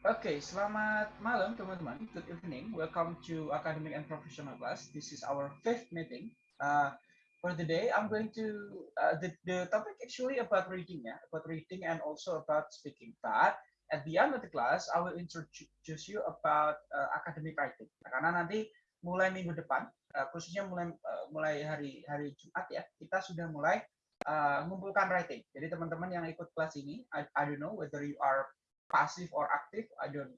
Okay, selamat malam teman-teman. Good evening. Welcome to Academic and Professional Class. This is our fifth meeting. Uh, for day, I'm going to uh, the the topic actually about reading, ya, about reading and also about speaking. But at the end of the class, I will introduce you about uh, academic writing. Karena nanti mulai minggu depan, uh, khususnya mulai uh, mulai hari hari Jumat ya, kita sudah mulai uh, mengumpulkan writing. Jadi teman-teman yang ikut kelas ini, I, I don't know whether you are passive or active I don't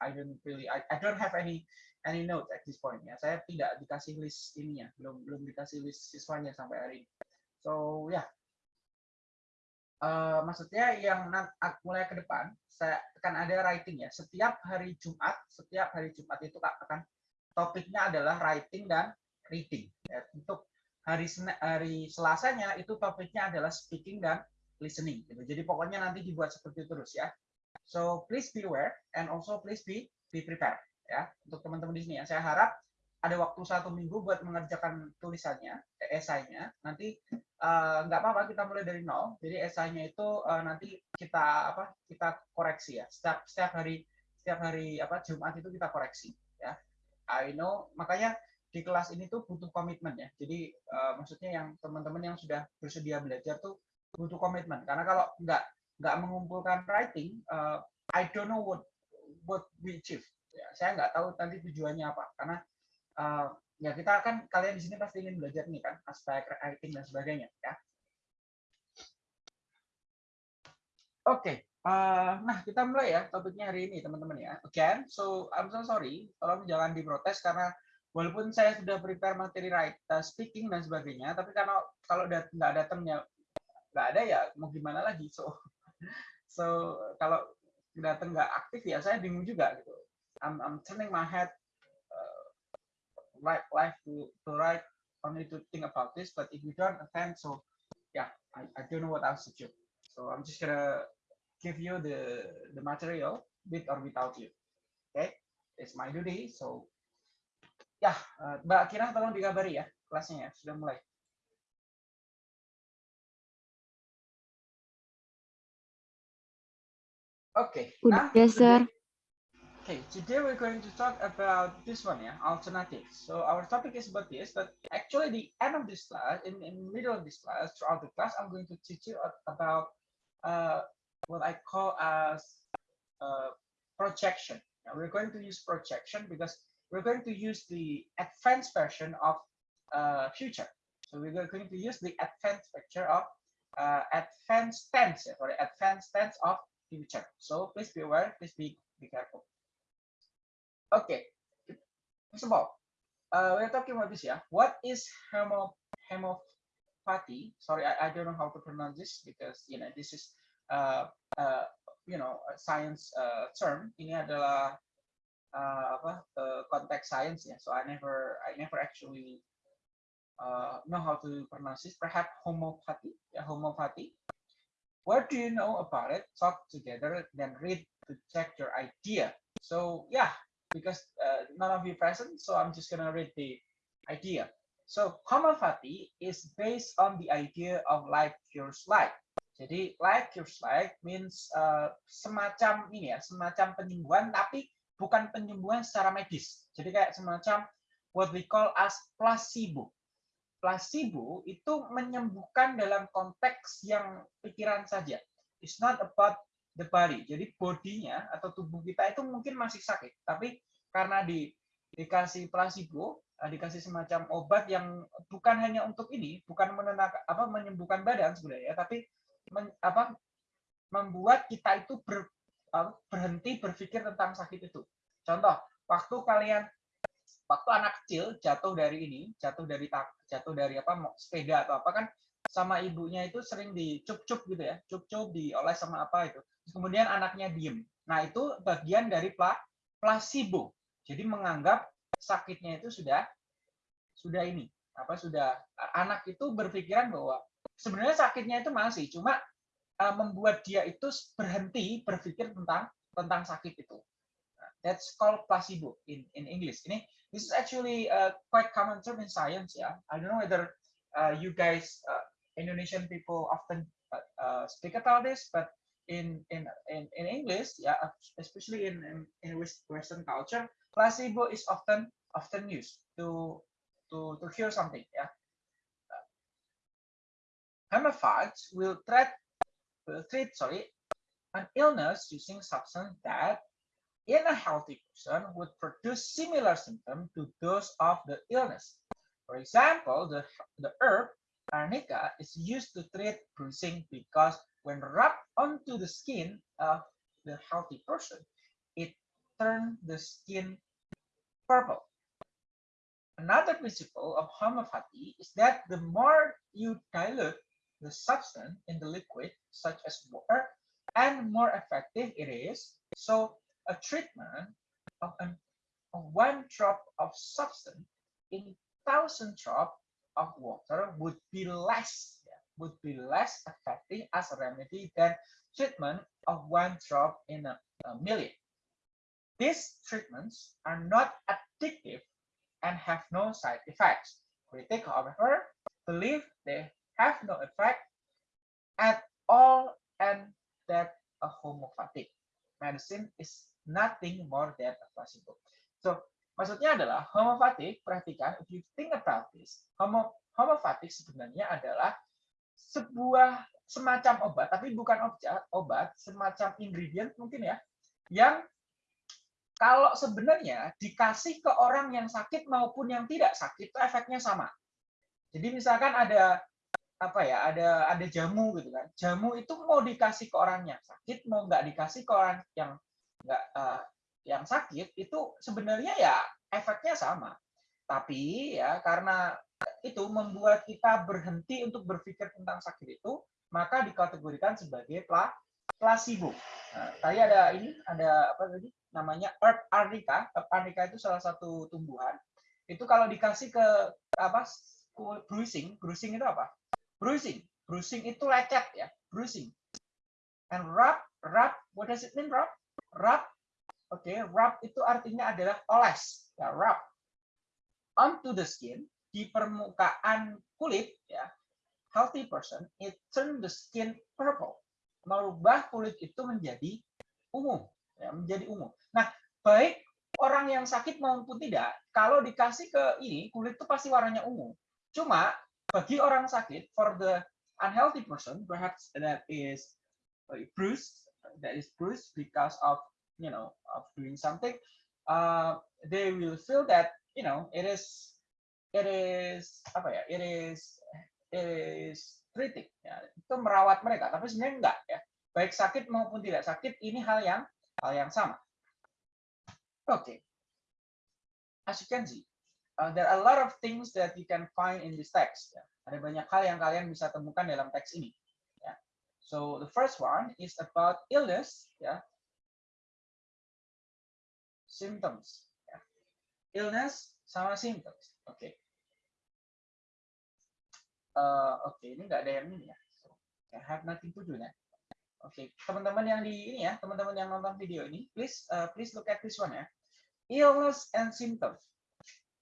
I don't really I, I don't have any any note at this point ya saya tidak dikasih list ininya belum belum dikasih list siswanya sampai hari ini so ya yeah. uh, maksudnya yang mulai ke depan saya akan ada writing ya setiap hari Jumat setiap hari Jumat itu akan topiknya adalah writing dan reading ya. untuk hari hari Selasanya itu topiknya adalah speaking dan listening gitu. jadi pokoknya nanti dibuat seperti itu terus ya So please be aware and also please be be prepared ya untuk teman-teman di sini ya. Saya harap ada waktu satu minggu buat mengerjakan tulisannya, esainya. Nanti uh, nggak apa-apa kita mulai dari nol. Jadi esainya itu uh, nanti kita apa? Kita koreksi ya. Setiap setiap hari setiap hari apa Jumat itu kita koreksi ya. I know makanya di kelas ini tuh butuh komitmen ya. Jadi uh, maksudnya yang teman-teman yang sudah bersedia belajar tuh butuh komitmen. Karena kalau nggak nggak mengumpulkan writing, uh, I don't know what what we achieve. Ya, saya nggak tahu nanti tujuannya apa, karena uh, ya kita kan kalian di sini pasti ingin belajar nih kan aspek writing dan sebagainya ya. Oke, okay. uh, nah kita mulai ya topiknya hari ini teman-teman ya. Again, so I'm so sorry, tolong jangan diprotes karena walaupun saya sudah prepare materi write, uh, speaking dan sebagainya, tapi karena kalau nggak datangnya nggak ada ya mau gimana lagi, so so kalau datang nggak aktif ya saya bingung juga gitu. I'm, I'm turning my head uh, right life to to write only to think about this, but if you don't attend, so yeah, I, I don't know what else to do. So I'm just gonna give you the the material with or without you. Okay, it's my duty. So ya, uh, Mbak Kira tolong dikabari ya kelasnya ya sudah mulai. Okay. Udah, now, sir. Okay, today we're going to talk about this one, yeah, alternatives. So our topic is about this, but actually the end of this class, in, in middle of this class, throughout the class, I'm going to teach you about uh, what I call as uh, projection. Now we're going to use projection because we're going to use the advanced version of uh, future. So we're going to use the advanced picture of uh, advanced tense, or advanced tense of future. So please be aware, please be, be careful. Okay, first of all, uh, we're talking about this, yeah. What is hemo hemopathy? Sorry, I, I don't know how to pronounce this because you know this is uh, uh, you know a science uh, term. Ini adalah uh, apa uh, konteks science ya. So I never I never actually uh, know how to pronounce this. Perhaps homopathy, yeah, homopathy. What do you know about it? Talk together, then read to check your idea. So yeah, because uh, none of you present, so I'm just gonna read the idea. So homeopathy is based on the idea of like cures like. Jadi like cures like means uh, semacam ini ya, semacam penyembuhan tapi bukan penyembuhan secara medis. Jadi kayak semacam what we call as placebo placebo itu menyembuhkan dalam konteks yang pikiran saja. It's not about the body. Jadi bodinya atau tubuh kita itu mungkin masih sakit, tapi karena di dikasih placebo, eh, dikasih semacam obat yang bukan hanya untuk ini, bukan menenangkan apa menyembuhkan badan sebenarnya, tapi men, apa membuat kita itu ber, berhenti berpikir tentang sakit itu. Contoh, waktu kalian waktu anak kecil jatuh dari ini, jatuh dari tak, jatuh dari apa sepeda atau apa kan sama ibunya itu sering dicup-cup gitu ya, cup-cup dioles sama apa itu. Kemudian anaknya diem. Nah, itu bagian dari pla, placebo. Jadi menganggap sakitnya itu sudah sudah ini, apa sudah anak itu berpikiran bahwa sebenarnya sakitnya itu masih cuma uh, membuat dia itu berhenti berpikir tentang tentang sakit itu. Nah, that's called placebo in in English. Ini This is actually a quite common term in science. Yeah, I don't know whether uh, you guys, uh, Indonesian people, often uh, uh, speak about this, but in in in, in English, yeah, especially in, in Western culture, placebo is often often used to to to cure something. Yeah, homeophates will treat treat sorry an illness using substance that in a healthy person would produce similar symptoms to those of the illness. For example, the, the herb arnica is used to treat bruising because when rubbed onto the skin of the healthy person, it turns the skin purple. Another principle of homeopathy is that the more you dilute the substance in the liquid, such as water, and more effective it is. So a treatment of, an, of one drop of substance in thousand drop of water would be less would be less effective as a remedy than treatment of one drop in a, a million. These treatments are not addictive and have no side effects. Critics, however, believe they have no effect at all and that a homeopathic medicine is nothing more than a placebo. So, maksudnya adalah homeopathic, perhatikan, if you think about this, homo, homeopathic sebenarnya adalah sebuah semacam obat, tapi bukan obat, obat, semacam ingredient mungkin ya, yang kalau sebenarnya dikasih ke orang yang sakit maupun yang tidak sakit, itu efeknya sama. Jadi misalkan ada apa ya, ada ada jamu gitu kan, jamu itu mau dikasih ke orang yang sakit, mau nggak dikasih ke orang yang nggak uh, yang sakit, itu sebenarnya ya efeknya sama. Tapi ya karena itu membuat kita berhenti untuk berpikir tentang sakit itu, maka dikategorikan sebagai placebo. Nah, tadi ada ini, ada apa tadi? Namanya herb arnica. Herb arnica itu salah satu tumbuhan. Itu kalau dikasih ke apa? bruising, bruising itu apa? Bruising. Bruising itu lecet ya, bruising. And rub, rub, what does it mean rub? Rub, oke, okay, rub itu artinya adalah oles, ya, rub. Onto the skin di permukaan kulit ya. Healthy person it turn the skin purple. Merubah kulit itu menjadi ungu ya menjadi ungu nah baik orang yang sakit maupun tidak kalau dikasih ke ini kulit itu pasti warnanya ungu. Cuma bagi orang sakit for the unhealthy person perhaps that is bruised that is bruised because of you know of doing something uh, they will feel that you know it is it is apa ya it is it is kritik ya. Itu merawat mereka tapi sebenarnya enggak ya. Baik sakit maupun tidak sakit ini hal yang hal yang sama. Oke. Okay. as you can see uh, there are a lot of things that you can find in this text ya. ada banyak hal yang kalian bisa temukan dalam teks ini ya so the first one is about illness ya symptoms ya. illness sama symptoms oke okay. uh, oke okay, ini nggak ada yang ini ya so, I have nothing to do ya oke okay. teman-teman yang di ini ya teman-teman yang nonton video ini please uh, please look at this one ya illness and symptoms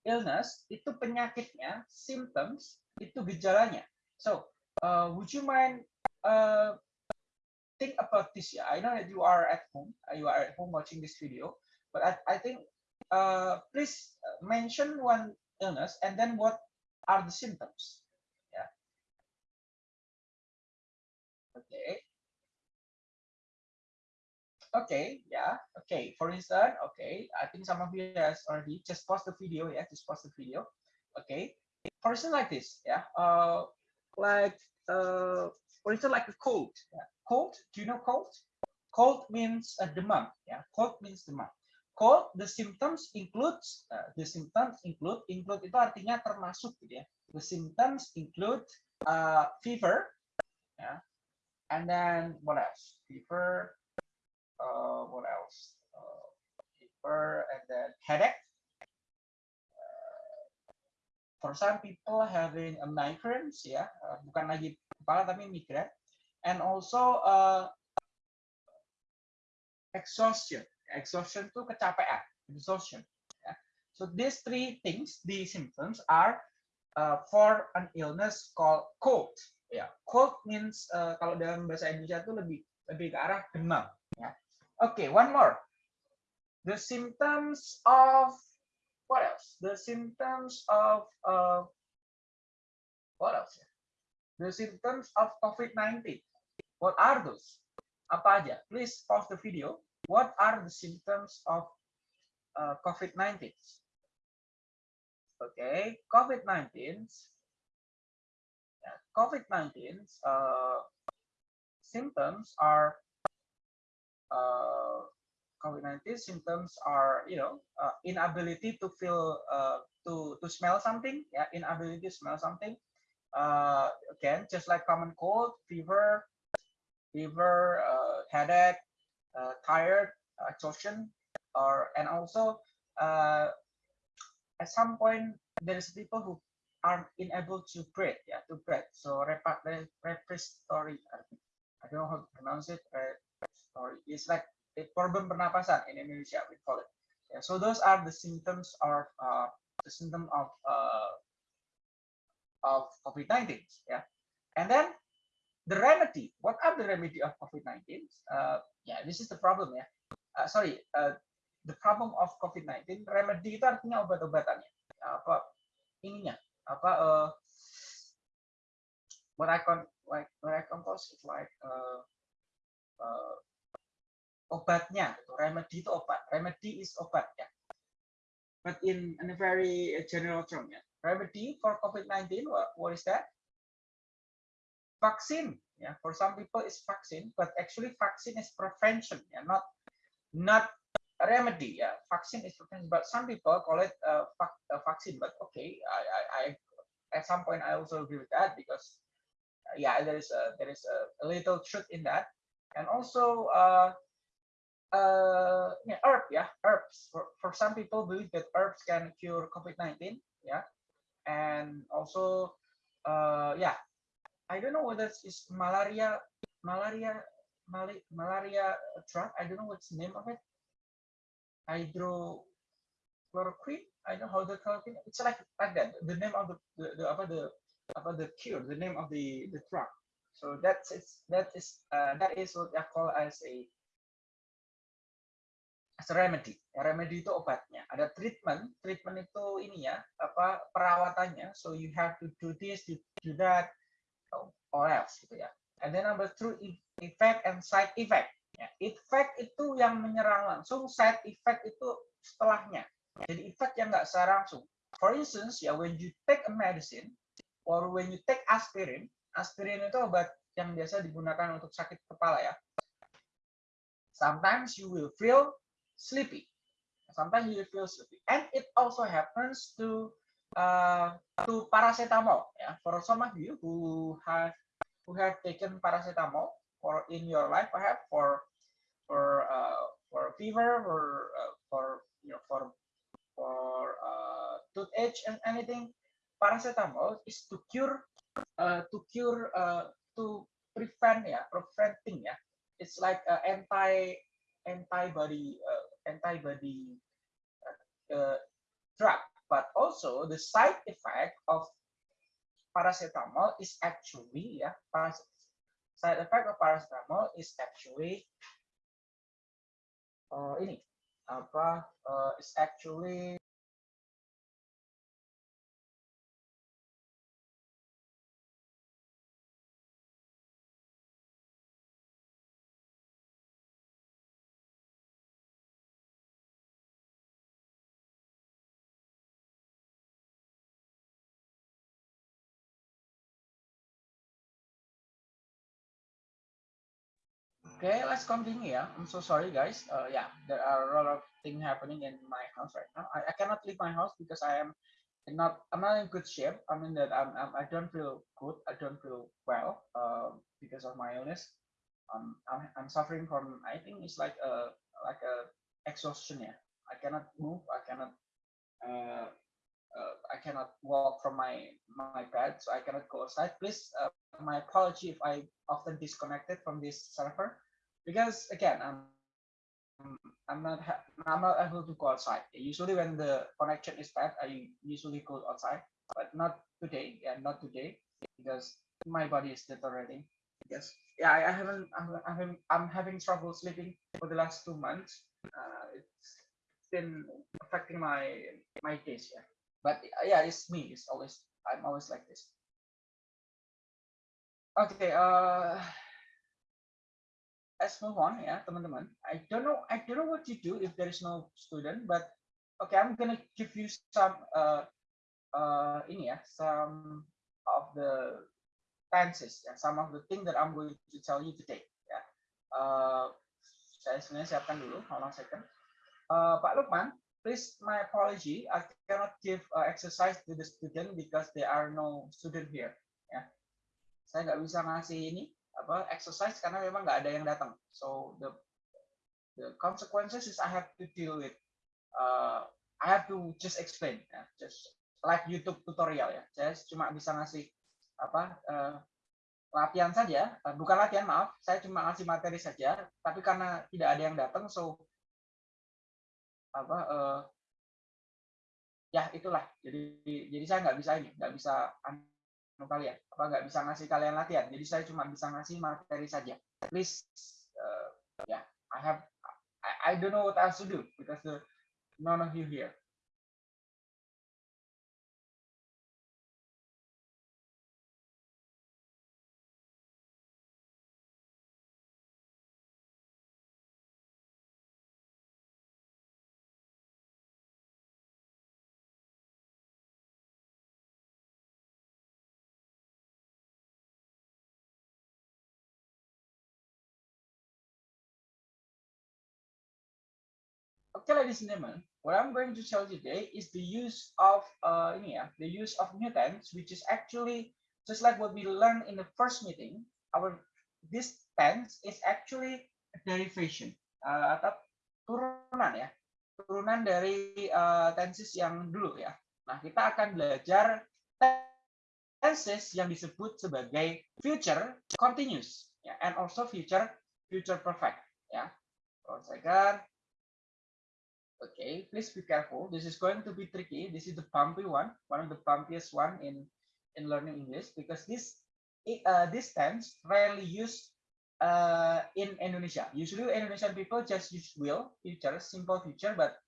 illness itu penyakitnya symptoms itu gejalanya so uh, would you mind uh, think about this Yeah, I know that you are at home you are at home watching this video but I, I think uh, please mention one illness and then what are the symptoms Yeah. Okay. Okay, yeah, okay. For instance, okay, I think some of you has already just pause the video, yeah, just pause the video. Okay. For instance, like this, yeah, uh, like, uh, for instance, like a cold. Yeah. Cold, do you know cold? Cold means a demam, yeah, cold means demam. Cold, the symptoms includes, uh, the symptoms include, include itu artinya termasuk gitu ya. The symptoms include uh, fever, yeah, and then what else? Fever. Uh, what else? Uh, and then headache. Uh, for some people having a migraines, ya, uh, bukan lagi kepala tapi migrain, and also uh, exhaustion. Exhaustion itu kecapean, exhaustion. Yeah. So these three things, these symptoms are uh, for an illness called cold ya cold means uh, kalau dalam bahasa Indonesia itu lebih lebih ke arah demam. Okay, one more. The symptoms of what else? The symptoms of uh, what else? The symptoms of COVID-19. What are those? Apa aja? Please pause the video. What are the symptoms of uh, COVID-19? Okay, COVID-19. Yeah, COVID-19 uh, symptoms are COVID-19 symptoms are, you know, uh, inability to feel, uh, to to smell something, yeah, inability to smell something. Uh, again, just like common cold, fever, fever, uh, headache, uh, tired, exhaustion, or and also uh, at some point there is people who are unable to breathe, yeah, to breathe. So respiratory, I don't know how to pronounce it. Respiratory. It's like problem pernapasan in Indonesia we call it. Yeah, so those are the symptoms of uh, the symptom of uh, of COVID-19. Yeah, and then the remedy. What are the remedy of COVID-19? Uh, yeah, this is the problem ya. Uh, sorry, uh, the problem of COVID-19. Remedy itu artinya obat-obatannya. Apa ininya? Apa uh, what I con like what I compose is like uh, uh, obatnya. Gitu. Remedy itu obat. Remedy is obat ya. But in, in a very general term ya. Remedy for COVID-19, what, what is that? Vaccine. Yeah, for some people it's vaccine, but actually vaccine is prevention. Yeah, not not remedy. Yeah, vaccine is prevention, but some people call it uh, a vaccine. But okay, I, I, I at some point I also agree with that because uh, yeah, there is a there is a, a little truth in that, and also uh, uh, yeah, herb, yeah, herbs. For, for some people believe that herbs can cure COVID-19, yeah, and also, uh, yeah, I don't know whether it's malaria, malaria, mal malaria drug. I don't know what's the name of it. Hydrochloroquine. I don't know how the it. It's like like that. The name of the the, the about the about the cure. The name of the the drug. So that's it's that is uh, that is what I call as a remedy. Remedy itu obatnya. Ada treatment, treatment itu ini ya, apa perawatannya. So you have to do this, do, do that, or else gitu ya. And then number two, effect and side effect. Ya, effect itu yang menyerang langsung, side effect itu setelahnya. Jadi effect yang nggak secara langsung. For instance, ya when you take a medicine or when you take aspirin, aspirin itu obat yang biasa digunakan untuk sakit kepala ya. Sometimes you will feel sleepy. Sometimes you feel sleepy, and it also happens to uh, to paracetamol. Yeah, for some of you who have who have taken paracetamol for in your life, perhaps for for uh, for fever, for uh, for you know for for uh, toothache and anything, paracetamol is to cure uh, to cure uh, to prevent yeah preventing yeah it's like uh, anti antibody uh, antibody uh, drug, but also the side effect of paracetamol is actually ya side effect of paracetamol is actually uh, ini apa uh, is actually Okay, let's continue. Yeah, I'm so sorry, guys. Uh, yeah, there are a lot of things happening in my house right now. I, I cannot leave my house because I am not I'm not in good shape. I mean that I'm, I'm I don't feel good. I don't feel well uh, because of my illness. Um, I'm I'm suffering from I think it's like a like a exhaustion. Yeah, I cannot move. I cannot. Uh, uh, I cannot walk from my my bed, so I cannot go outside. Please, uh, my apology if I often disconnected from this server because again i'm i'm not i'm not able to go outside usually when the connection is bad i usually go outside but not today yeah not today because my body is deteriorating yes yeah, I haven't, I'm, having, I'm having trouble sleeping for the last two months. Uh, it's been affecting my my days, yeah. But yeah, it's me. It's always I'm always like this. Okay, uh, let's move on ya teman-teman. I don't know I don't know what you do if there is no student, but okay, I'm gonna give you some uh, uh, ini ya, some of the tenses ya, some of the thing that I'm going to tell you today ya. Uh, saya sebenarnya siapkan dulu, hold on second. Uh, Pak Lukman, please my apology, I cannot give uh, exercise to the student because there are no student here. Ya, saya nggak bisa ngasih ini apa exercise karena memang nggak ada yang datang. So the the consequences is I have to deal with. Uh, I have to just explain, ya. just like YouTube tutorial ya. Saya cuma bisa ngasih apa uh, latihan saja, uh, bukan latihan maaf, saya cuma ngasih materi saja. Tapi karena tidak ada yang datang, so apa uh, ya itulah. Jadi jadi saya nggak bisa ini, nggak bisa kalian? Apa nggak bisa ngasih kalian latihan? Jadi saya cuma bisa ngasih materi saja. Please uh, yeah I have I, I don't know what else to do because the, none of you here ladies and gentlemen, what I'm going to tell you today is the use of uh, ini ya, the use of tense, which is actually just like what we learned in the first meeting. Our this tense is actually a derivation uh, atau turunan ya, turunan dari uh, tenses yang dulu ya. Nah, kita akan belajar tenses yang disebut sebagai future continuous ya, and also future future perfect ya. One second. Okay, please be careful. This is going to be tricky. This is the bumpy one, one of the bumpiest one in in learning English because this uh, this tense rarely used uh, in Indonesia. Usually, Indonesian people just use will, future, simple future, but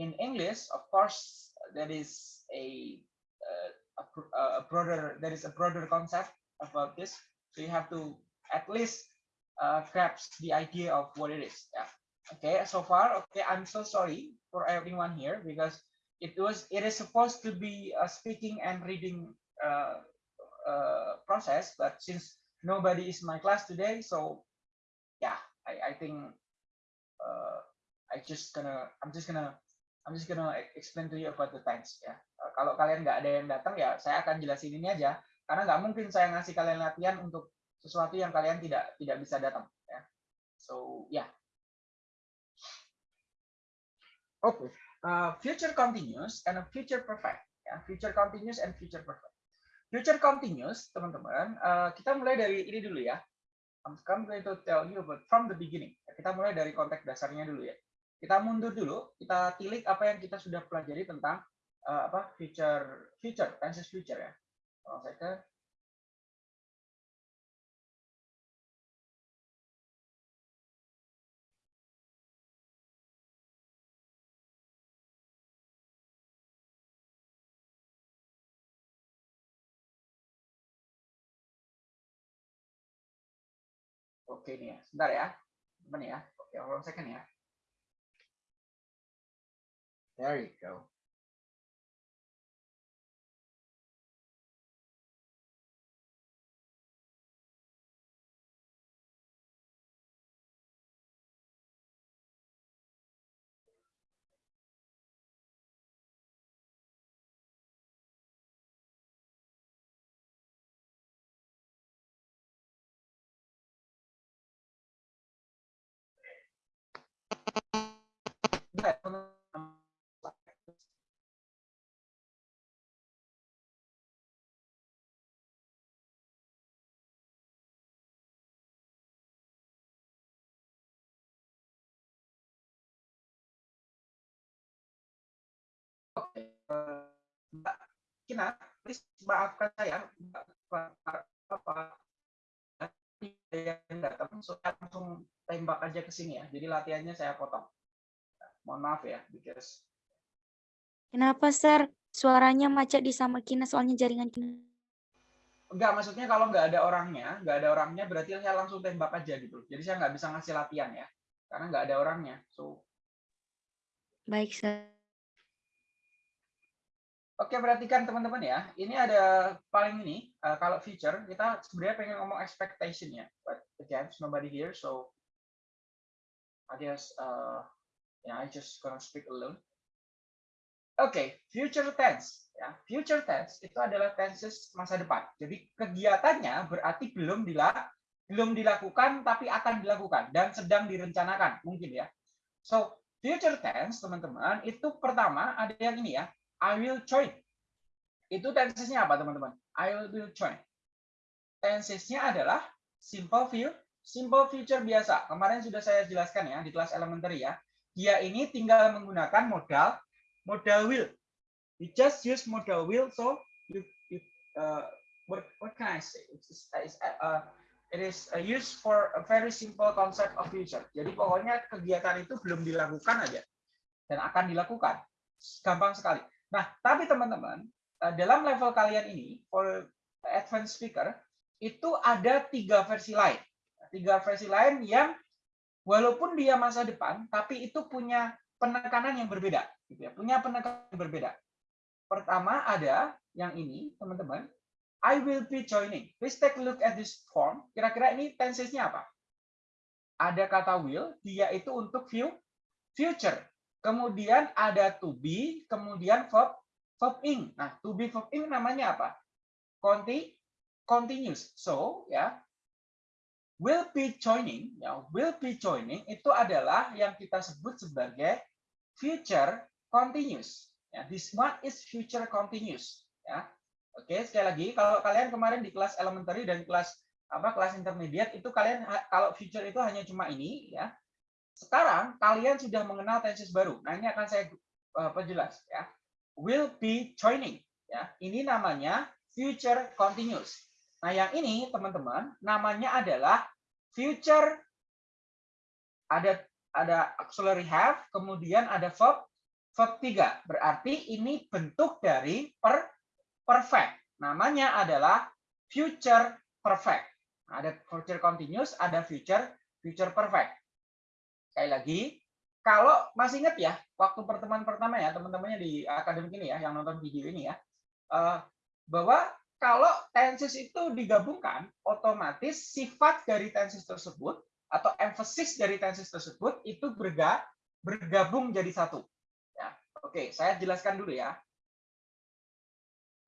in English, of course, there is a uh, a, a broader there is a broader concept about this. So you have to at least uh, grasp the idea of what it is. Yeah. Okay, so far, okay, I'm so sorry for everyone here because it was it is supposed to be a speaking and reading uh, uh, process, but since nobody is my class today, so yeah, I, I think uh, I just gonna I'm just gonna I'm just gonna explain to you about the times ya. Uh, kalau kalian nggak ada yang datang ya, saya akan jelasin ini aja karena nggak mungkin saya ngasih kalian latihan untuk sesuatu yang kalian tidak tidak bisa datang ya. So yeah. Okay, uh, future continuous and future perfect. Ya, future continuous and future perfect. Future continuous, teman-teman, uh, kita mulai dari ini dulu ya. I'm going to tell you about from the beginning. Kita mulai dari konteks dasarnya dulu ya. Kita mundur dulu, kita tilik apa yang kita sudah pelajari tentang uh, apa future future tenses future ya. Oh, saya Oke nih ya, sebentar ya. Teman ya. Oke, hold on second ya. There you go. Mbak Kina, please maafkan saya, Mbak, apa, yang datang, saya langsung tembak aja ke sini ya. Jadi latihannya saya potong. Mohon maaf ya, because Kenapa, Sir? Suaranya macet di sama Kina soalnya jaringan Kina. enggak maksudnya kalau nggak ada orangnya, nggak ada orangnya berarti saya langsung tembak aja gitu. Jadi saya nggak bisa ngasih latihan ya, karena nggak ada orangnya. So Baik, Sir. Oke, perhatikan teman-teman ya. Ini ada paling ini, uh, kalau feature, kita sebenarnya pengen ngomong expectation ya. But again, nobody here, so I guess, uh, yeah, I just gonna speak alone. Oke, okay, future tense. Ya, future tense itu adalah tenses masa depan. Jadi kegiatannya berarti belum dilak, belum dilakukan, tapi akan dilakukan dan sedang direncanakan, mungkin ya. So, future tense, teman-teman, itu pertama ada yang ini ya, I will join. Itu tensesnya apa, teman-teman? I will join. Tensesnya adalah simple view, simple future biasa. Kemarin sudah saya jelaskan ya di kelas elementary ya. Dia ini tinggal menggunakan modal modal will. You just use modal will, so you, you uh, what what can I say? It's, it's, uh, it is used for a very simple concept of future. Jadi pokoknya kegiatan itu belum dilakukan aja dan akan dilakukan. Gampang sekali. Nah, tapi teman-teman, eh, dalam level kalian ini, for advanced speaker, itu ada tiga versi lain. Tiga versi lain yang walaupun dia masa depan, tapi itu punya penekanan yang berbeda. Gitu ya, punya penekanan yang berbeda. Pertama ada yang ini, teman-teman. I will be joining. Please take a look at this form. Kira-kira ini tensesnya apa? Ada kata will, dia itu untuk view future. Kemudian ada to be, kemudian verb verb ing. Nah, to be verb ing namanya apa? Conti continuous. So, ya. Will be joining, ya, will be joining itu adalah yang kita sebut sebagai future continuous. Ya, this one is future continuous, ya. Oke, sekali lagi kalau kalian kemarin di kelas elementary dan kelas apa kelas intermediate itu kalian kalau future itu hanya cuma ini ya sekarang kalian sudah mengenal tenses baru. Nah, ini akan saya uh, perjelas ya. Will be joining ya. Ini namanya future continuous. Nah, yang ini teman-teman namanya adalah future ada ada auxiliary have, kemudian ada verb verb 3. Berarti ini bentuk dari per perfect. Namanya adalah future perfect. Ada future continuous, ada future future perfect. Sekali lagi, kalau masih ingat ya, waktu pertemuan pertama ya, teman-temannya di akademik ini ya, yang nonton video ini ya, eh, bahwa kalau tenses itu digabungkan, otomatis sifat dari tenses tersebut atau emphasis dari tenses tersebut itu berga, bergabung jadi satu. Ya, oke, saya jelaskan dulu ya.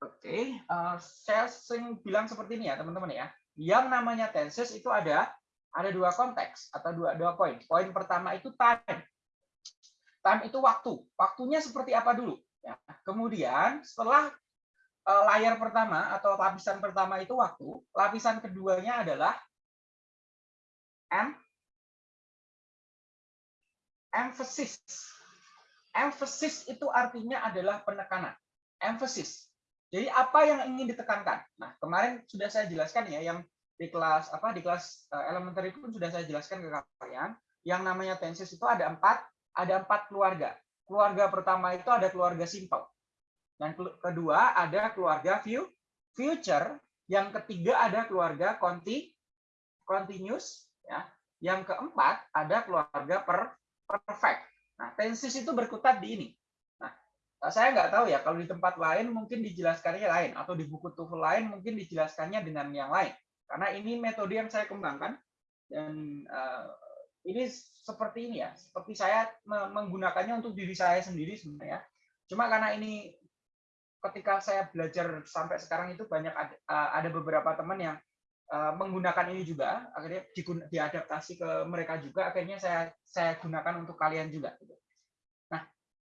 Oke, uh, saya sering bilang seperti ini ya, teman-teman ya. Yang namanya tenses itu ada ada dua konteks atau dua dua poin. Poin pertama itu time. Time itu waktu. Waktunya seperti apa dulu? Ya. Kemudian setelah uh, layar pertama atau lapisan pertama itu waktu, lapisan keduanya adalah em emphasis. Emphasis itu artinya adalah penekanan. Emphasis. Jadi apa yang ingin ditekankan? Nah, kemarin sudah saya jelaskan ya yang di kelas apa di kelas uh, elementary pun sudah saya jelaskan ke kalian yang namanya tenses itu ada empat ada empat keluarga. Keluarga pertama itu ada keluarga simple. Dan kedua ada keluarga view future yang ketiga ada keluarga conti continuous ya. Yang keempat ada keluarga per perfect. Nah tenses itu berkutat di ini. Nah saya nggak tahu ya kalau di tempat lain mungkin dijelaskannya lain atau di buku TOEFL lain mungkin dijelaskannya dengan yang lain karena ini metode yang saya kembangkan dan uh, ini seperti ini ya, seperti saya menggunakannya untuk diri saya sendiri sebenarnya. Cuma karena ini ketika saya belajar sampai sekarang itu banyak ada, uh, ada beberapa teman yang uh, menggunakan ini juga, akhirnya diadaptasi ke mereka juga, akhirnya saya saya gunakan untuk kalian juga. Gitu. Nah,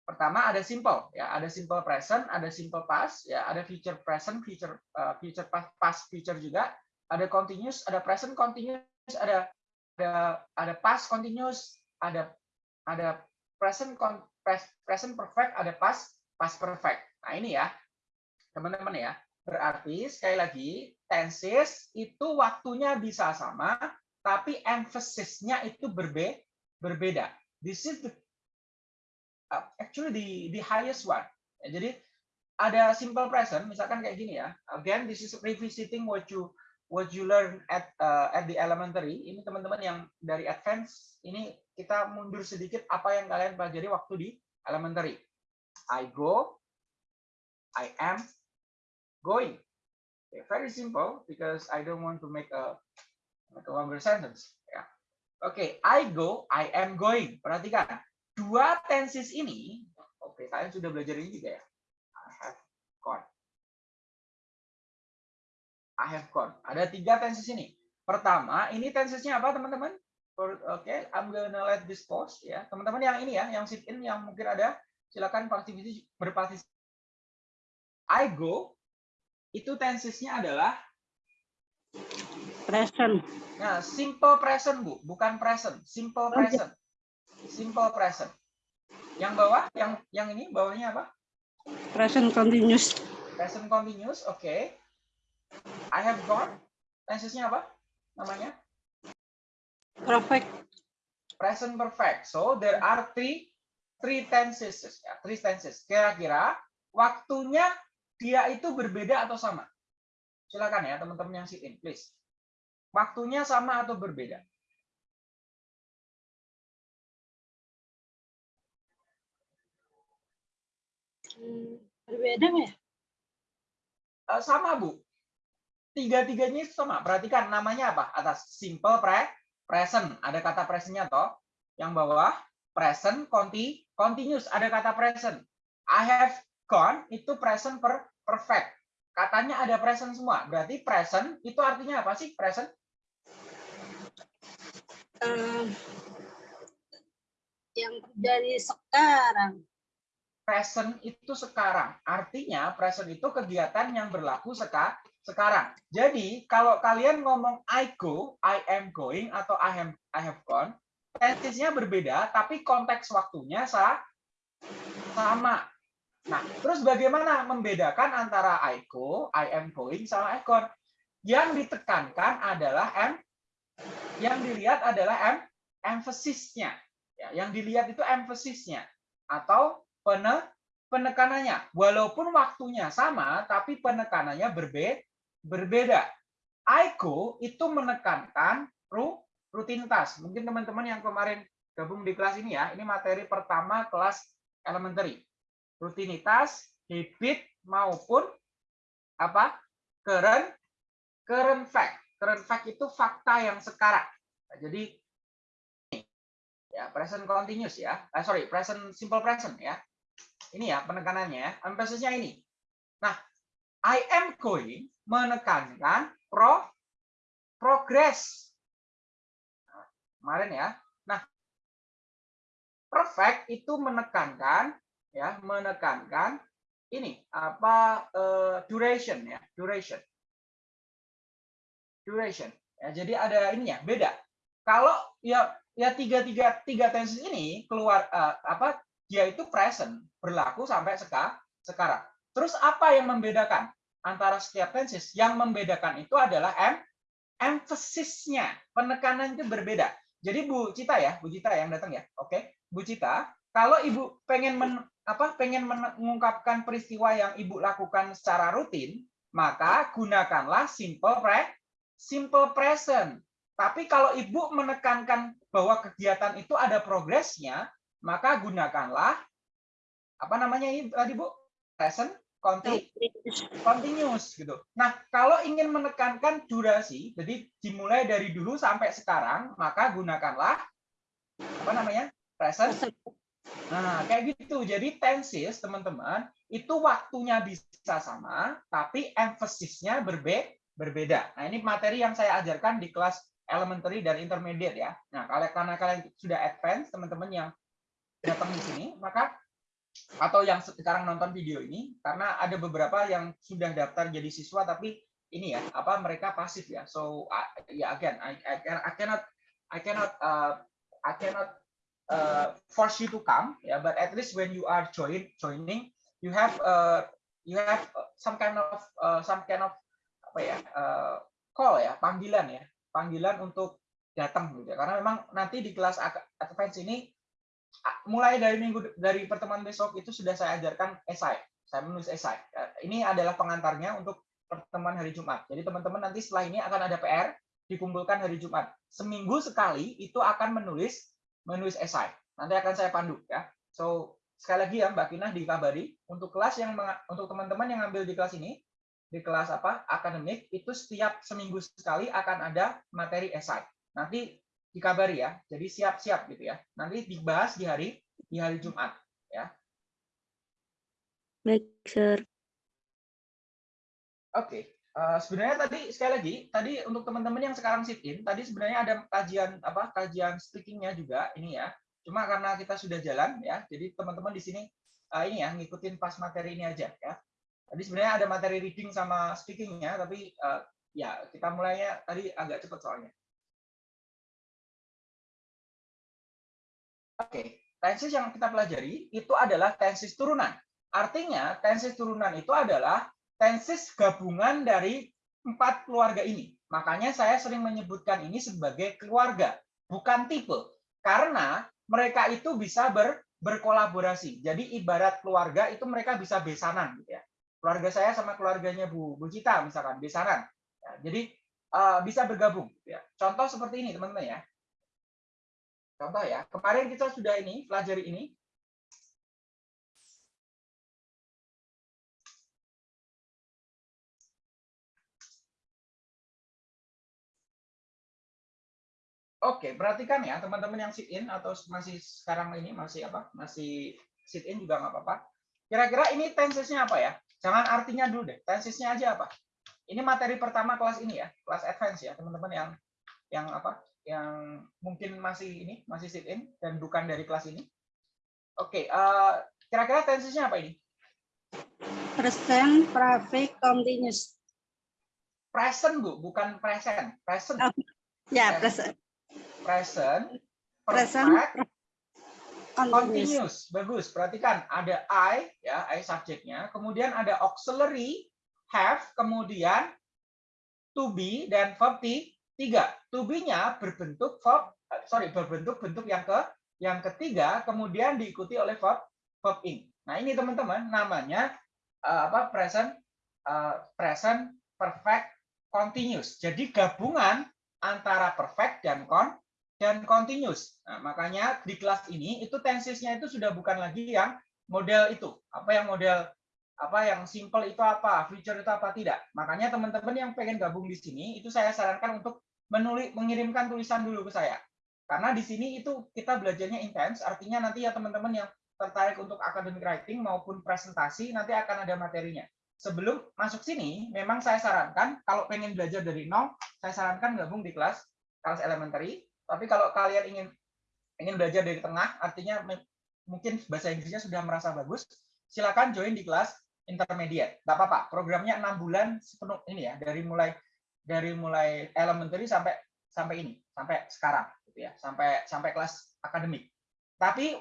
pertama ada simple ya, ada simple present, ada simple past, ya, ada future present, future uh, future past, past future juga ada continuous, ada present continuous, ada ada ada past continuous, ada ada present present perfect, ada past past perfect. Nah, ini ya. Teman-teman ya. Berarti sekali lagi tenses itu waktunya bisa sama, tapi emphasisnya itu berbe berbeda. This is the uh, actually the the highest one. Jadi ada simple present, misalkan kayak gini ya. Again, this is revisiting what you what you learn at uh, at the elementary. Ini teman-teman yang dari advance, ini kita mundur sedikit apa yang kalian pelajari waktu di elementary. I go, I am going. Okay, very simple because I don't want to make a, make a longer sentence. Ya. Oke, okay, I go, I am going. Perhatikan, dua tenses ini, oke okay, kalian sudah belajar ini juga ya. I have gone. I have gone. Ada tiga tenses ini. Pertama, ini tensesnya apa teman-teman? Oke, okay, I'm gonna let this pause ya. Teman-teman yang ini ya, yang sit in yang mungkin ada, silakan partisipasi berpartisipasi. I go itu tensesnya adalah present. Nah, simple present, Bu, bukan present, simple present. Simple present. Yang bawah, yang yang ini bawahnya apa? Present continuous. Present continuous, oke. Okay. I have gone. Tensesnya apa? Namanya? Perfect. Present perfect. So there are three three tenses ya, three tenses. Kira-kira waktunya dia itu berbeda atau sama? Silakan ya teman-teman yang sit in, please. Waktunya sama atau berbeda? Hmm, berbeda ya? Uh, sama bu. Tiga-tiganya itu sama. Perhatikan namanya apa? Atas simple pre present. Ada kata presentnya toh. Yang bawah present conti continuous. Ada kata present. I have gone itu present per perfect. Katanya ada present semua. Berarti present itu artinya apa sih present? Uh, yang dari sekarang. Present itu sekarang. Artinya present itu kegiatan yang berlaku seka, sekarang. Jadi kalau kalian ngomong I go, I am going atau I am I have gone, tensesnya berbeda tapi konteks waktunya sama. Nah, terus bagaimana membedakan antara I go, I am going, sama I gone? Yang ditekankan adalah M, yang dilihat adalah M, emphasisnya. Ya, yang dilihat itu emphasisnya atau pene, penekanannya. Walaupun waktunya sama, tapi penekanannya berbe, berbeda. I go itu menekankan ru, rutinitas. Mungkin teman-teman yang kemarin gabung di kelas ini ya, ini materi pertama kelas elementary rutinitas, habit maupun apa? current current fact. Current fact itu fakta yang sekarang. Nah, jadi ya present continuous ya. Eh, sorry, present simple present ya. Ini ya penekanannya ya. Ini. Nah, I am going menekankan pro progress. Nah, kemarin ya. Nah, perfect itu menekankan ya menekankan ini apa uh, duration ya duration duration ya jadi ada ini ya beda kalau ya ya tiga tiga tiga tenses ini keluar uh, apa dia itu present berlaku sampai seka, sekarang terus apa yang membedakan? Antara setiap tenses yang membedakan itu adalah em emphasisnya. Penekanan itu berbeda. Jadi Bu Cita ya Bu Cita yang datang ya. Oke Bu Cita kalau ibu pengen men, apa pengen mengungkapkan peristiwa yang ibu lakukan secara rutin, maka gunakanlah simple pre, simple present. Tapi kalau ibu menekankan bahwa kegiatan itu ada progresnya, maka gunakanlah apa namanya ini tadi bu? Present continuous gitu. Nah kalau ingin menekankan durasi, jadi dimulai dari dulu sampai sekarang, maka gunakanlah apa namanya present Nah, kayak gitu. Jadi tenses, teman-teman, itu waktunya bisa sama, tapi emphasisnya berbe berbeda. Nah, ini materi yang saya ajarkan di kelas elementary dan intermediate ya. Nah, kalau karena kalian sudah advance, teman-teman yang datang di sini, maka atau yang sekarang nonton video ini, karena ada beberapa yang sudah daftar jadi siswa, tapi ini ya, apa mereka pasif ya. So, ya yeah, again, I, I, I cannot, I cannot, uh, I cannot uh, force you to come yeah but at least when you are join joining you have uh, you have some kind of uh, some kind of apa ya eh, call ya panggilan ya panggilan untuk datang gitu ya. karena memang nanti di kelas advance ini mulai dari minggu dari pertemuan besok itu sudah saya ajarkan esai. Saya menulis esai. Ya, ini adalah pengantarnya untuk pertemuan hari Jumat. Jadi teman-teman nanti setelah ini akan ada PR dikumpulkan hari Jumat. Seminggu sekali itu akan menulis menulis esai. Nanti akan saya pandu ya. So sekali lagi ya Mbak Kinah dikabari untuk kelas yang untuk teman-teman yang ngambil di kelas ini di kelas apa akademik itu setiap seminggu sekali akan ada materi esai. Nanti dikabari ya. Jadi siap-siap gitu ya. Nanti dibahas di hari di hari Jumat Baik, Sir. oke Eh, sebenarnya tadi sekali lagi tadi untuk teman-teman yang sekarang sit in tadi sebenarnya ada kajian apa kajian speakingnya juga ini ya. Cuma karena kita sudah jalan ya jadi teman-teman di sini eh, ini ya ngikutin pas materi ini aja ya. Tadi sebenarnya ada materi reading sama speakingnya tapi eh, ya kita mulainya tadi agak cepat soalnya Oke, tenses yang kita pelajari itu adalah tenses turunan. Artinya, tenses turunan itu adalah tenses gabungan dari empat keluarga ini. Makanya saya sering menyebutkan ini sebagai keluarga, bukan tipe. Karena mereka itu bisa ber, berkolaborasi. Jadi ibarat keluarga itu mereka bisa besanan gitu ya. Keluarga saya sama keluarganya Bu Bu Cita misalkan besanan. Ya, jadi eh, bisa bergabung gitu ya. Contoh seperti ini teman-teman ya. Contoh ya, kemarin kita sudah ini pelajari ini. Oke, perhatikan ya teman-teman yang sit in atau masih sekarang ini masih apa? Masih sit in juga nggak apa-apa. Kira-kira ini tensesnya apa ya? Jangan artinya dulu deh. Tensesnya aja apa? Ini materi pertama kelas ini ya, kelas advance ya, teman-teman yang yang apa? Yang mungkin masih ini, masih sit in dan bukan dari kelas ini. Oke, eh, kira-kira tensesnya apa ini? Present, perfect, continuous. Present, Bu, bukan present. Present. Oh, Ya, Present. present, Present. Perfect. continuous. Continuous, bagus. Perhatikan, ada I, ya, I subjeknya. Kemudian ada auxiliary, have, kemudian to be dan verb tiga. To be-nya berbentuk verb, eh, sorry, berbentuk bentuk yang ke yang ketiga, kemudian diikuti oleh verb verb ing. Nah ini teman-teman namanya eh, apa present eh, present perfect continuous. Jadi gabungan antara perfect dan con dan continuous. Nah, makanya di kelas ini itu tensesnya itu sudah bukan lagi yang model itu. Apa yang model apa yang simple itu apa, future itu apa tidak. Makanya teman-teman yang pengen gabung di sini itu saya sarankan untuk menulis mengirimkan tulisan dulu ke saya. Karena di sini itu kita belajarnya intens, artinya nanti ya teman-teman yang tertarik untuk academic writing maupun presentasi nanti akan ada materinya. Sebelum masuk sini, memang saya sarankan kalau pengen belajar dari nol, saya sarankan gabung di kelas kelas elementary. Tapi kalau kalian ingin ingin belajar dari tengah, artinya mungkin bahasa Inggrisnya sudah merasa bagus, silakan join di kelas intermediate. Tidak apa-apa, programnya enam bulan sepenuh ini ya, dari mulai dari mulai elementary sampai sampai ini, sampai sekarang, gitu ya, sampai sampai kelas akademik. Tapi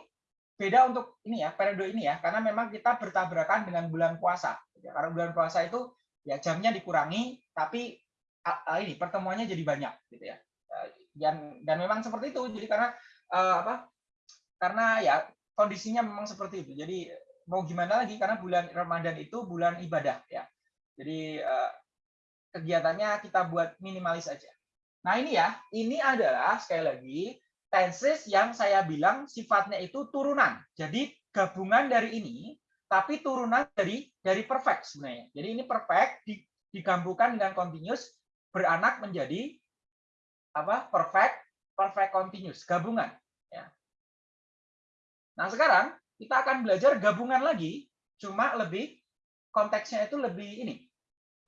beda untuk ini ya periode ini ya karena memang kita bertabrakan dengan bulan puasa gitu ya. karena bulan puasa itu ya jamnya dikurangi tapi ini pertemuannya jadi banyak gitu ya Eh, dan dan memang seperti itu jadi karena eh, apa karena ya kondisinya memang seperti itu jadi mau gimana lagi karena bulan Ramadan itu bulan ibadah ya jadi eh, kegiatannya kita buat minimalis aja nah ini ya ini adalah sekali lagi tenses yang saya bilang sifatnya itu turunan. Jadi gabungan dari ini, tapi turunan dari dari perfect sebenarnya. Jadi ini perfect di- digabungkan dengan continuous beranak menjadi apa? Perfect, perfect continuous, gabungan. Ya. Nah sekarang kita akan belajar gabungan lagi, cuma lebih konteksnya itu lebih ini.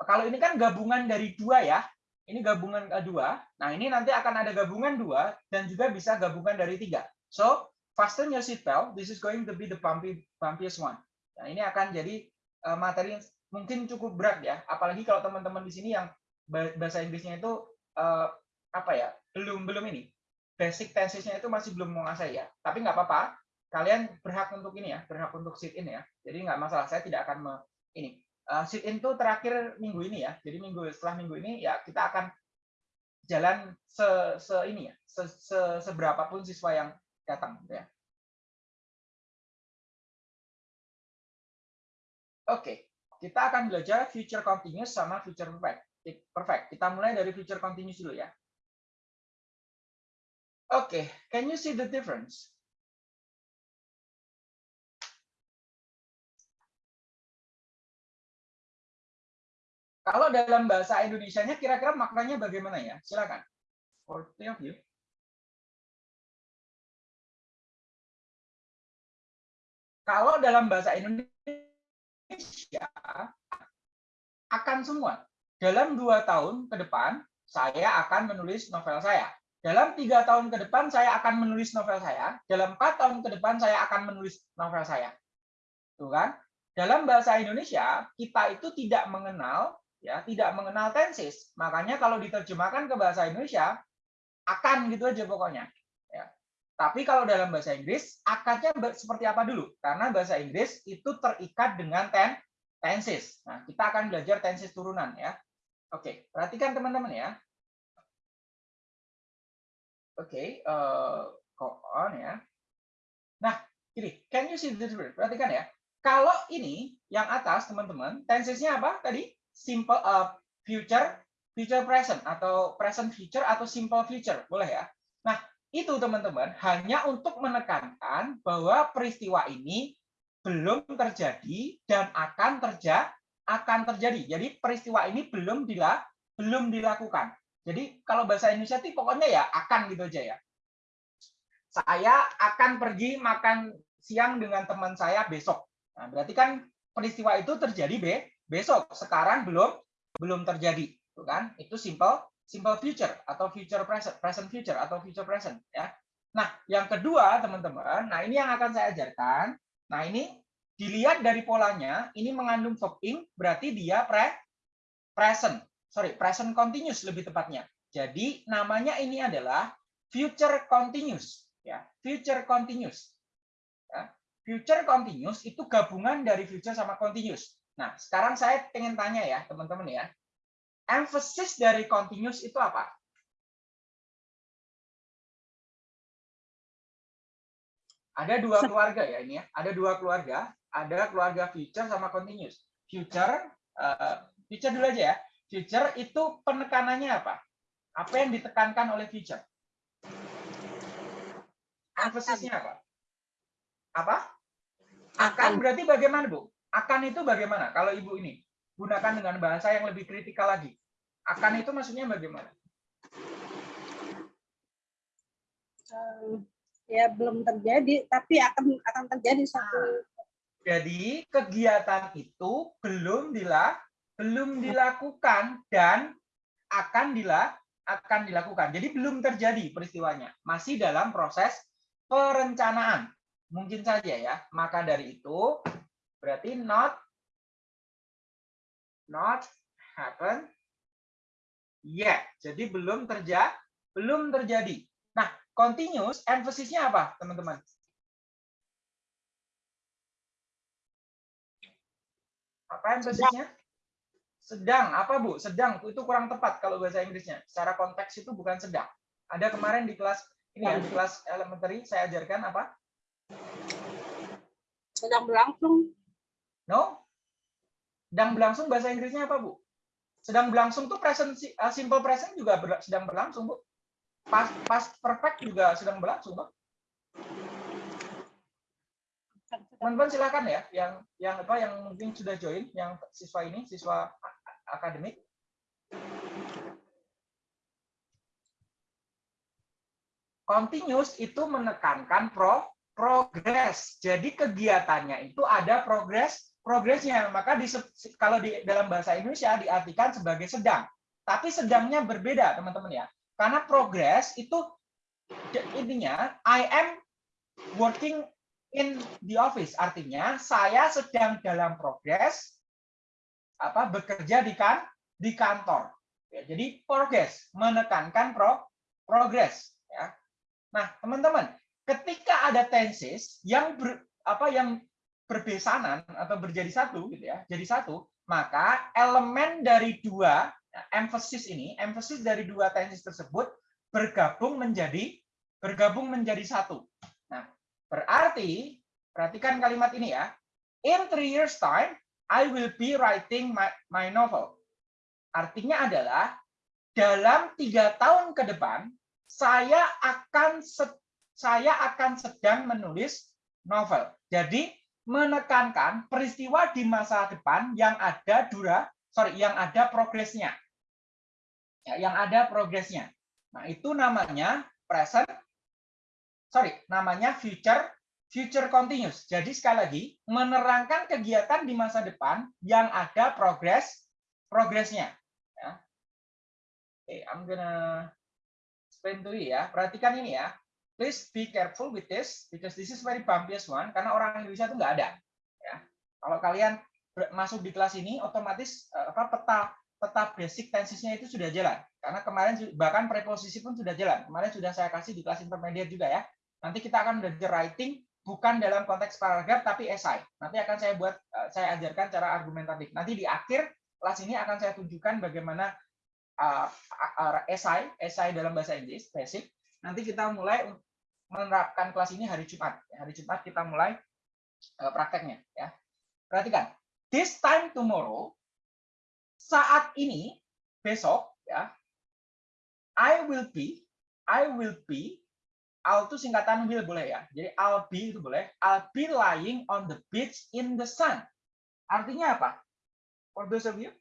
Kalau ini kan gabungan dari dua ya, ini gabungan kedua. Nah, ini nanti akan ada gabungan dua dan juga bisa gabungan dari tiga. So, fasten your seatbelt. This is going to be the bumpy, bumpiest one. Nah, ini akan jadi eh, materi yang mungkin cukup berat ya. Apalagi kalau teman-teman di sini yang ba- bahasa Inggrisnya itu eh, apa ya? Belum belum ini. Basic tensesnya itu masih belum menguasai ya. Tapi nggak apa-apa. Kalian berhak untuk ini ya, berhak untuk sit in ya. Jadi nggak masalah. Saya tidak akan ini uh, sit in tuh terakhir minggu ini ya. Jadi minggu setelah minggu ini ya kita akan jalan se, se ini ya, se, se, seberapa pun siswa yang datang gitu ya. Oke, kita akan belajar future continuous sama future perfect. Perfect. Kita mulai dari future continuous dulu ya. Oke, okay. can you see the difference? Kalau dalam bahasa Indonesia-nya kira-kira maknanya bagaimana ya? Silakan. For of you. Kalau dalam bahasa Indonesia akan semua. Dalam dua tahun ke depan, saya akan menulis novel saya. Dalam tiga tahun ke depan, saya akan menulis novel saya. Dalam empat tahun ke depan, saya akan menulis novel saya. Tuh kan? Dalam bahasa Indonesia, kita itu tidak mengenal ya tidak mengenal tenses. Makanya kalau diterjemahkan ke bahasa Indonesia akan gitu aja pokoknya. Ya. Tapi kalau dalam bahasa Inggris akadnya seperti apa dulu? Karena bahasa Inggris itu terikat dengan ten tenses. Nah, kita akan belajar tenses turunan ya. Oke, perhatikan teman-teman ya. Oke, uh, go on ya. Nah, ini, can you see the difference? Perhatikan ya. Kalau ini yang atas teman-teman, tensesnya apa tadi? Simple uh, future, future present atau present future atau simple future, boleh ya. Nah, itu teman-teman hanya untuk menekankan bahwa peristiwa ini belum terjadi dan akan terjadi akan terjadi. Jadi peristiwa ini belum dila, belum dilakukan. Jadi kalau bahasa Indonesia itu pokoknya ya akan gitu aja ya. Saya akan pergi makan siang dengan teman saya besok. Nah, berarti kan peristiwa itu terjadi be, besok sekarang belum belum terjadi itu kan? Itu simple simple future atau future present present future atau future present ya. Nah yang kedua teman-teman nah ini yang akan saya ajarkan. Nah ini dilihat dari polanya ini mengandung verb ing berarti dia pre present. Sorry present continuous lebih tepatnya. Jadi namanya ini adalah future continuous ya. Future continuous ya. future continuous itu gabungan dari future sama continuous Nah, sekarang saya ingin tanya ya, teman-teman ya. Emphasis dari continuous itu apa? Ada dua keluarga ya ini ya. Ada dua keluarga. Ada keluarga future sama continuous. Future, uh, future dulu aja ya. Future itu penekanannya apa? Apa yang ditekankan oleh future? Emphasisnya apa? Apa? Akan berarti bagaimana, Bu? Akan itu bagaimana? Kalau ibu ini gunakan dengan bahasa yang lebih kritikal lagi. Akan itu maksudnya bagaimana? Uh, ya belum terjadi, tapi akan akan terjadi satu. Nah, jadi kegiatan itu belum dilak belum dilakukan dan akan dilak akan dilakukan. Jadi belum terjadi peristiwanya, masih dalam proses perencanaan. Mungkin saja ya. Maka dari itu Berarti not not happen yet. Jadi belum terjadi, belum terjadi. Nah, continuous emphasisnya apa, teman-teman? Apa emphasisnya? Sedang. Apa, Bu? Sedang. Itu kurang tepat kalau bahasa Inggrisnya. Secara konteks itu bukan sedang. Ada kemarin di kelas ini ya, di kelas elementary saya ajarkan apa? Sedang berlangsung. No? Sedang berlangsung bahasa Inggrisnya apa, Bu? Sedang berlangsung tuh present uh, simple present juga ber, sedang berlangsung, Bu. Past past perfect juga sedang berlangsung, Bu. Teman-teman silakan ya yang yang apa yang mungkin sudah join yang siswa ini, siswa akademik. Continuous itu menekankan pro progress. Jadi kegiatannya itu ada progres progresnya. Maka di, kalau di dalam bahasa Indonesia diartikan sebagai sedang. Tapi sedangnya berbeda, teman-teman ya. Karena progress itu intinya I am working in the office. Artinya saya sedang dalam progres apa bekerja di kan di kantor. Ya, jadi progress menekankan pro progress ya. Nah, teman-teman, ketika ada tenses yang ber, apa yang berbesanan atau berjadi satu gitu ya jadi satu maka elemen dari dua emphasis ini, emphasis dari dua tenses tersebut bergabung menjadi bergabung menjadi satu. Nah, berarti perhatikan kalimat ini ya. In three years time, I will be writing my, my novel. Artinya adalah dalam tiga tahun ke depan, saya akan saya akan sedang menulis novel. Jadi menekankan peristiwa di masa depan yang ada dura, sorry, yang ada progresnya, ya, yang ada progresnya. Nah itu namanya present, sorry, namanya future future continuous. Jadi sekali lagi menerangkan kegiatan di masa depan yang ada progres progresnya. Ya. Oke, okay, I'm gonna explain to ya. Perhatikan ini ya please be careful with this because this is very bumpyest one karena orang Indonesia itu nggak ada. Ya. Kalau kalian masuk di kelas ini, otomatis eh, apa peta peta basic tensesnya itu sudah jalan. Karena kemarin bahkan preposisi pun sudah jalan. Kemarin sudah saya kasih di kelas intermediate juga ya. Nanti kita akan belajar writing bukan dalam konteks paragraf tapi esai. Nanti akan saya buat eh, saya ajarkan cara argumentatif. Nanti di akhir kelas ini akan saya tunjukkan bagaimana uh, esai, esai dalam bahasa Inggris basic. Nanti kita mulai menerapkan kelas ini hari Jumat. Hari Jumat kita mulai uh, prakteknya. Ya. Perhatikan, this time tomorrow, saat ini, besok, ya, I will be, I will be, I'll itu singkatan will boleh ya. Jadi I'll be itu boleh. I'll be lying on the beach in the sun. Artinya apa? For those of you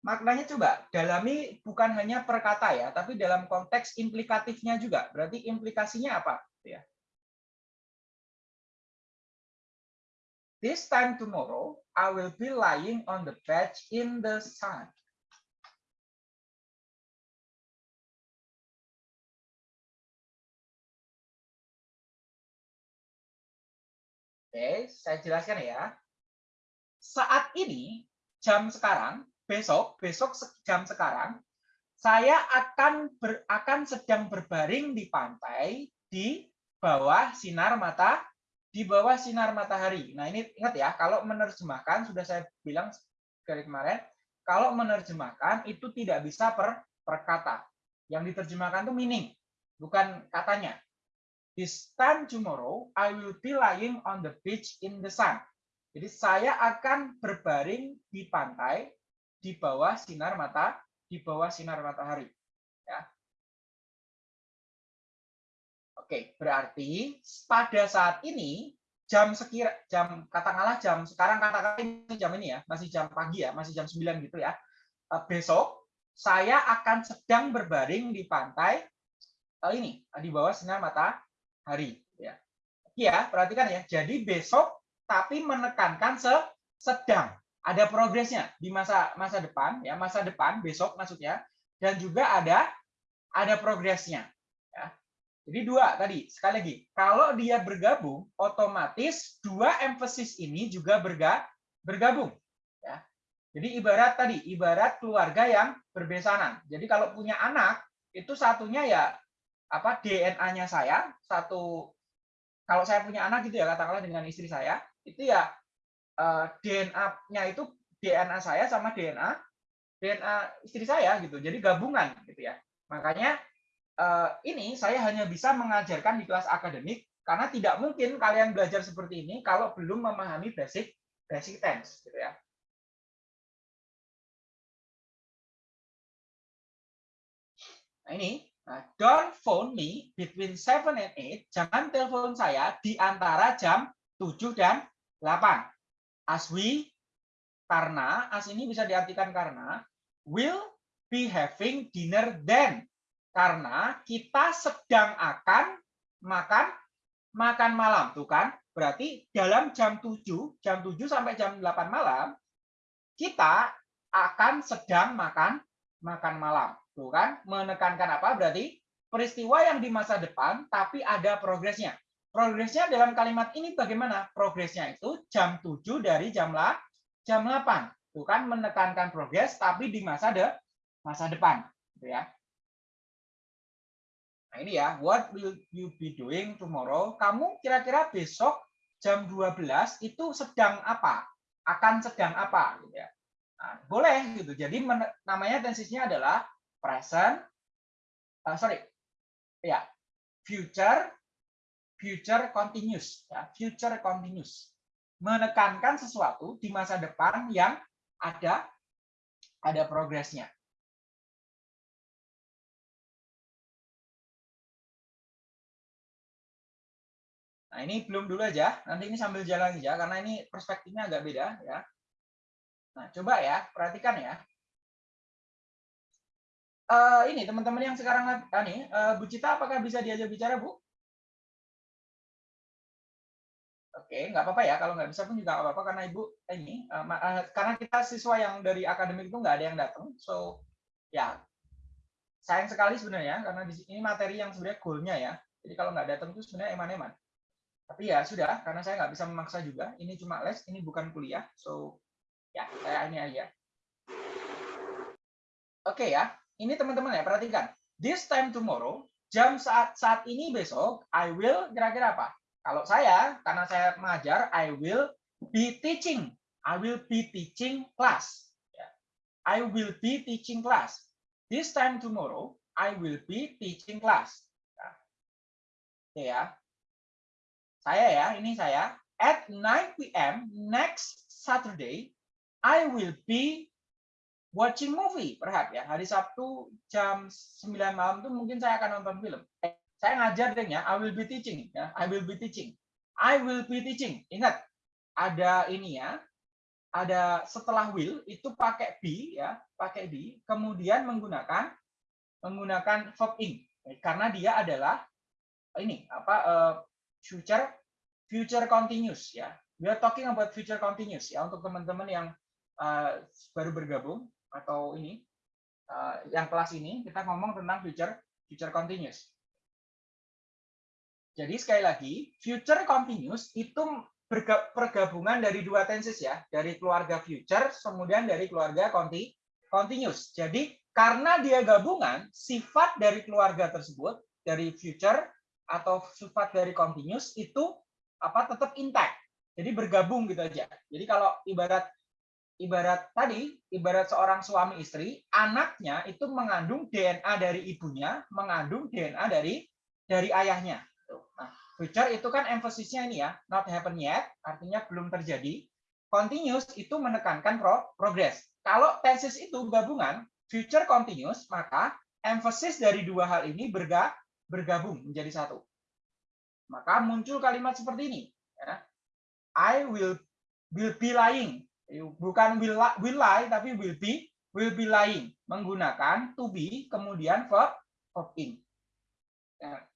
maknanya coba dalami bukan hanya per kata ya, tapi dalam konteks implikatifnya juga. Berarti implikasinya apa? Ya. This time tomorrow, I will be lying on the bed in the sun. Oke, saya jelaskan ya. Saat ini, jam sekarang, besok, besok jam sekarang, saya akan ber, akan sedang berbaring di pantai di bawah sinar mata di bawah sinar matahari. Nah, ini ingat ya, kalau menerjemahkan sudah saya bilang dari kemarin, kalau menerjemahkan itu tidak bisa per, per kata. Yang diterjemahkan itu meaning, bukan katanya. This time tomorrow, I will be lying on the beach in the sun. Jadi saya akan berbaring di pantai di bawah sinar mata di bawah sinar matahari. Ya. Oke, berarti pada saat ini jam sekira jam katakanlah jam sekarang katakanlah jam ini ya, masih jam pagi ya, masih jam 9 gitu ya. Eh, besok saya akan sedang berbaring di pantai eh, ini di bawah sinar matahari ya. Ya, perhatikan ya. Jadi besok tapi menekankan se sedang ada progresnya di masa masa depan ya masa depan besok maksudnya dan juga ada ada progresnya ya. Jadi dua tadi sekali lagi kalau dia bergabung otomatis dua emphasis ini juga berga, bergabung ya. Jadi ibarat tadi ibarat keluarga yang berbesanan. Jadi kalau punya anak itu satunya ya apa DNA-nya saya satu kalau saya punya anak gitu ya katakanlah dengan istri saya itu ya DNA-nya itu DNA saya sama DNA DNA istri saya gitu. Jadi gabungan gitu ya. Makanya uh, ini saya hanya bisa mengajarkan di kelas akademik karena tidak mungkin kalian belajar seperti ini kalau belum memahami basic basic tense gitu ya. Nah, ini Nah, don't phone me between 7 and 8. Jangan telepon saya di antara jam 7 dan 8 as we karena as ini bisa diartikan karena will be having dinner then. Karena kita sedang akan makan makan malam. Tuh kan? Berarti dalam jam 7 jam 7 sampai jam 8 malam kita akan sedang makan makan malam. Tuh kan? Menekankan apa? Berarti peristiwa yang di masa depan tapi ada progresnya Progresnya dalam kalimat ini bagaimana? Progresnya itu jam 7 dari jam lah jam 8. Bukan menekankan progres tapi di masa de masa depan, gitu ya. Nah ini ya, what will you be doing tomorrow? Kamu kira-kira besok jam 12 itu sedang apa? Akan sedang apa? Gitu ya. Nah, boleh gitu. Jadi namanya tensisnya adalah present, uh, sorry, ya, future, future continuous, ya, future continuous. Menekankan sesuatu di masa depan yang ada ada progresnya. Nah, ini belum dulu aja. Nanti ini sambil jalan aja karena ini perspektifnya agak beda ya. Nah, coba ya, perhatikan ya. Uh, ini teman-teman yang sekarang uh, nih, uh, Bu Cita apakah bisa diajak bicara, Bu? Oke, nggak apa-apa ya. Kalau nggak bisa pun juga nggak apa-apa karena Ibu ini uh, karena kita siswa yang dari akademik itu nggak ada yang datang. So, ya sayang sekali sebenarnya karena di sini materi yang sebenarnya goalnya ya. Jadi kalau nggak datang itu sebenarnya eman-eman. Tapi ya sudah, karena saya nggak bisa memaksa juga. Ini cuma les, ini bukan kuliah. So, ya saya ini aja. Oke ya, ini teman-teman ya, perhatikan. This time tomorrow, jam saat saat ini besok, I will kira-kira apa? Kalau saya, karena saya mengajar, I will be teaching. I will be teaching class. Ya. I will be teaching class. This time tomorrow, I will be teaching class. Ya. Oke ya, saya ya, ini saya. At 9 p.m. next Saturday, I will be watching movie. Perhatikan ya, hari Sabtu jam 9 malam itu mungkin saya akan nonton film. Saya ngajar deh ya, I will be teaching. ya I will be teaching. I will be teaching. Ingat, ada ini ya, ada setelah will itu pakai be ya, pakai be, kemudian menggunakan menggunakan verb in karena dia adalah ini apa uh, future future continuous ya. We are talking about future continuous ya untuk teman-teman yang uh, baru bergabung atau ini uh, yang kelas ini kita ngomong tentang future future continuous. Jadi sekali lagi future continuous itu pergabungan dari dua tenses ya, dari keluarga future kemudian dari keluarga conti continuous. Jadi karena dia gabungan, sifat dari keluarga tersebut dari future atau sifat dari continuous itu apa tetap intact. Jadi bergabung gitu aja. Jadi kalau ibarat ibarat tadi, ibarat seorang suami istri, anaknya itu mengandung DNA dari ibunya, mengandung DNA dari dari ayahnya. Future itu kan emphasisnya ini ya, not happen yet, artinya belum terjadi. Continuous itu menekankan pro progress. Kalau tenses itu gabungan, future continuous, maka emphasis dari dua hal ini berga bergabung menjadi satu. Maka muncul kalimat seperti ini. Ya. I will will be lying. Bukan will, will lie, tapi will be will be lying. Menggunakan to be, kemudian verb, verb in. Ya.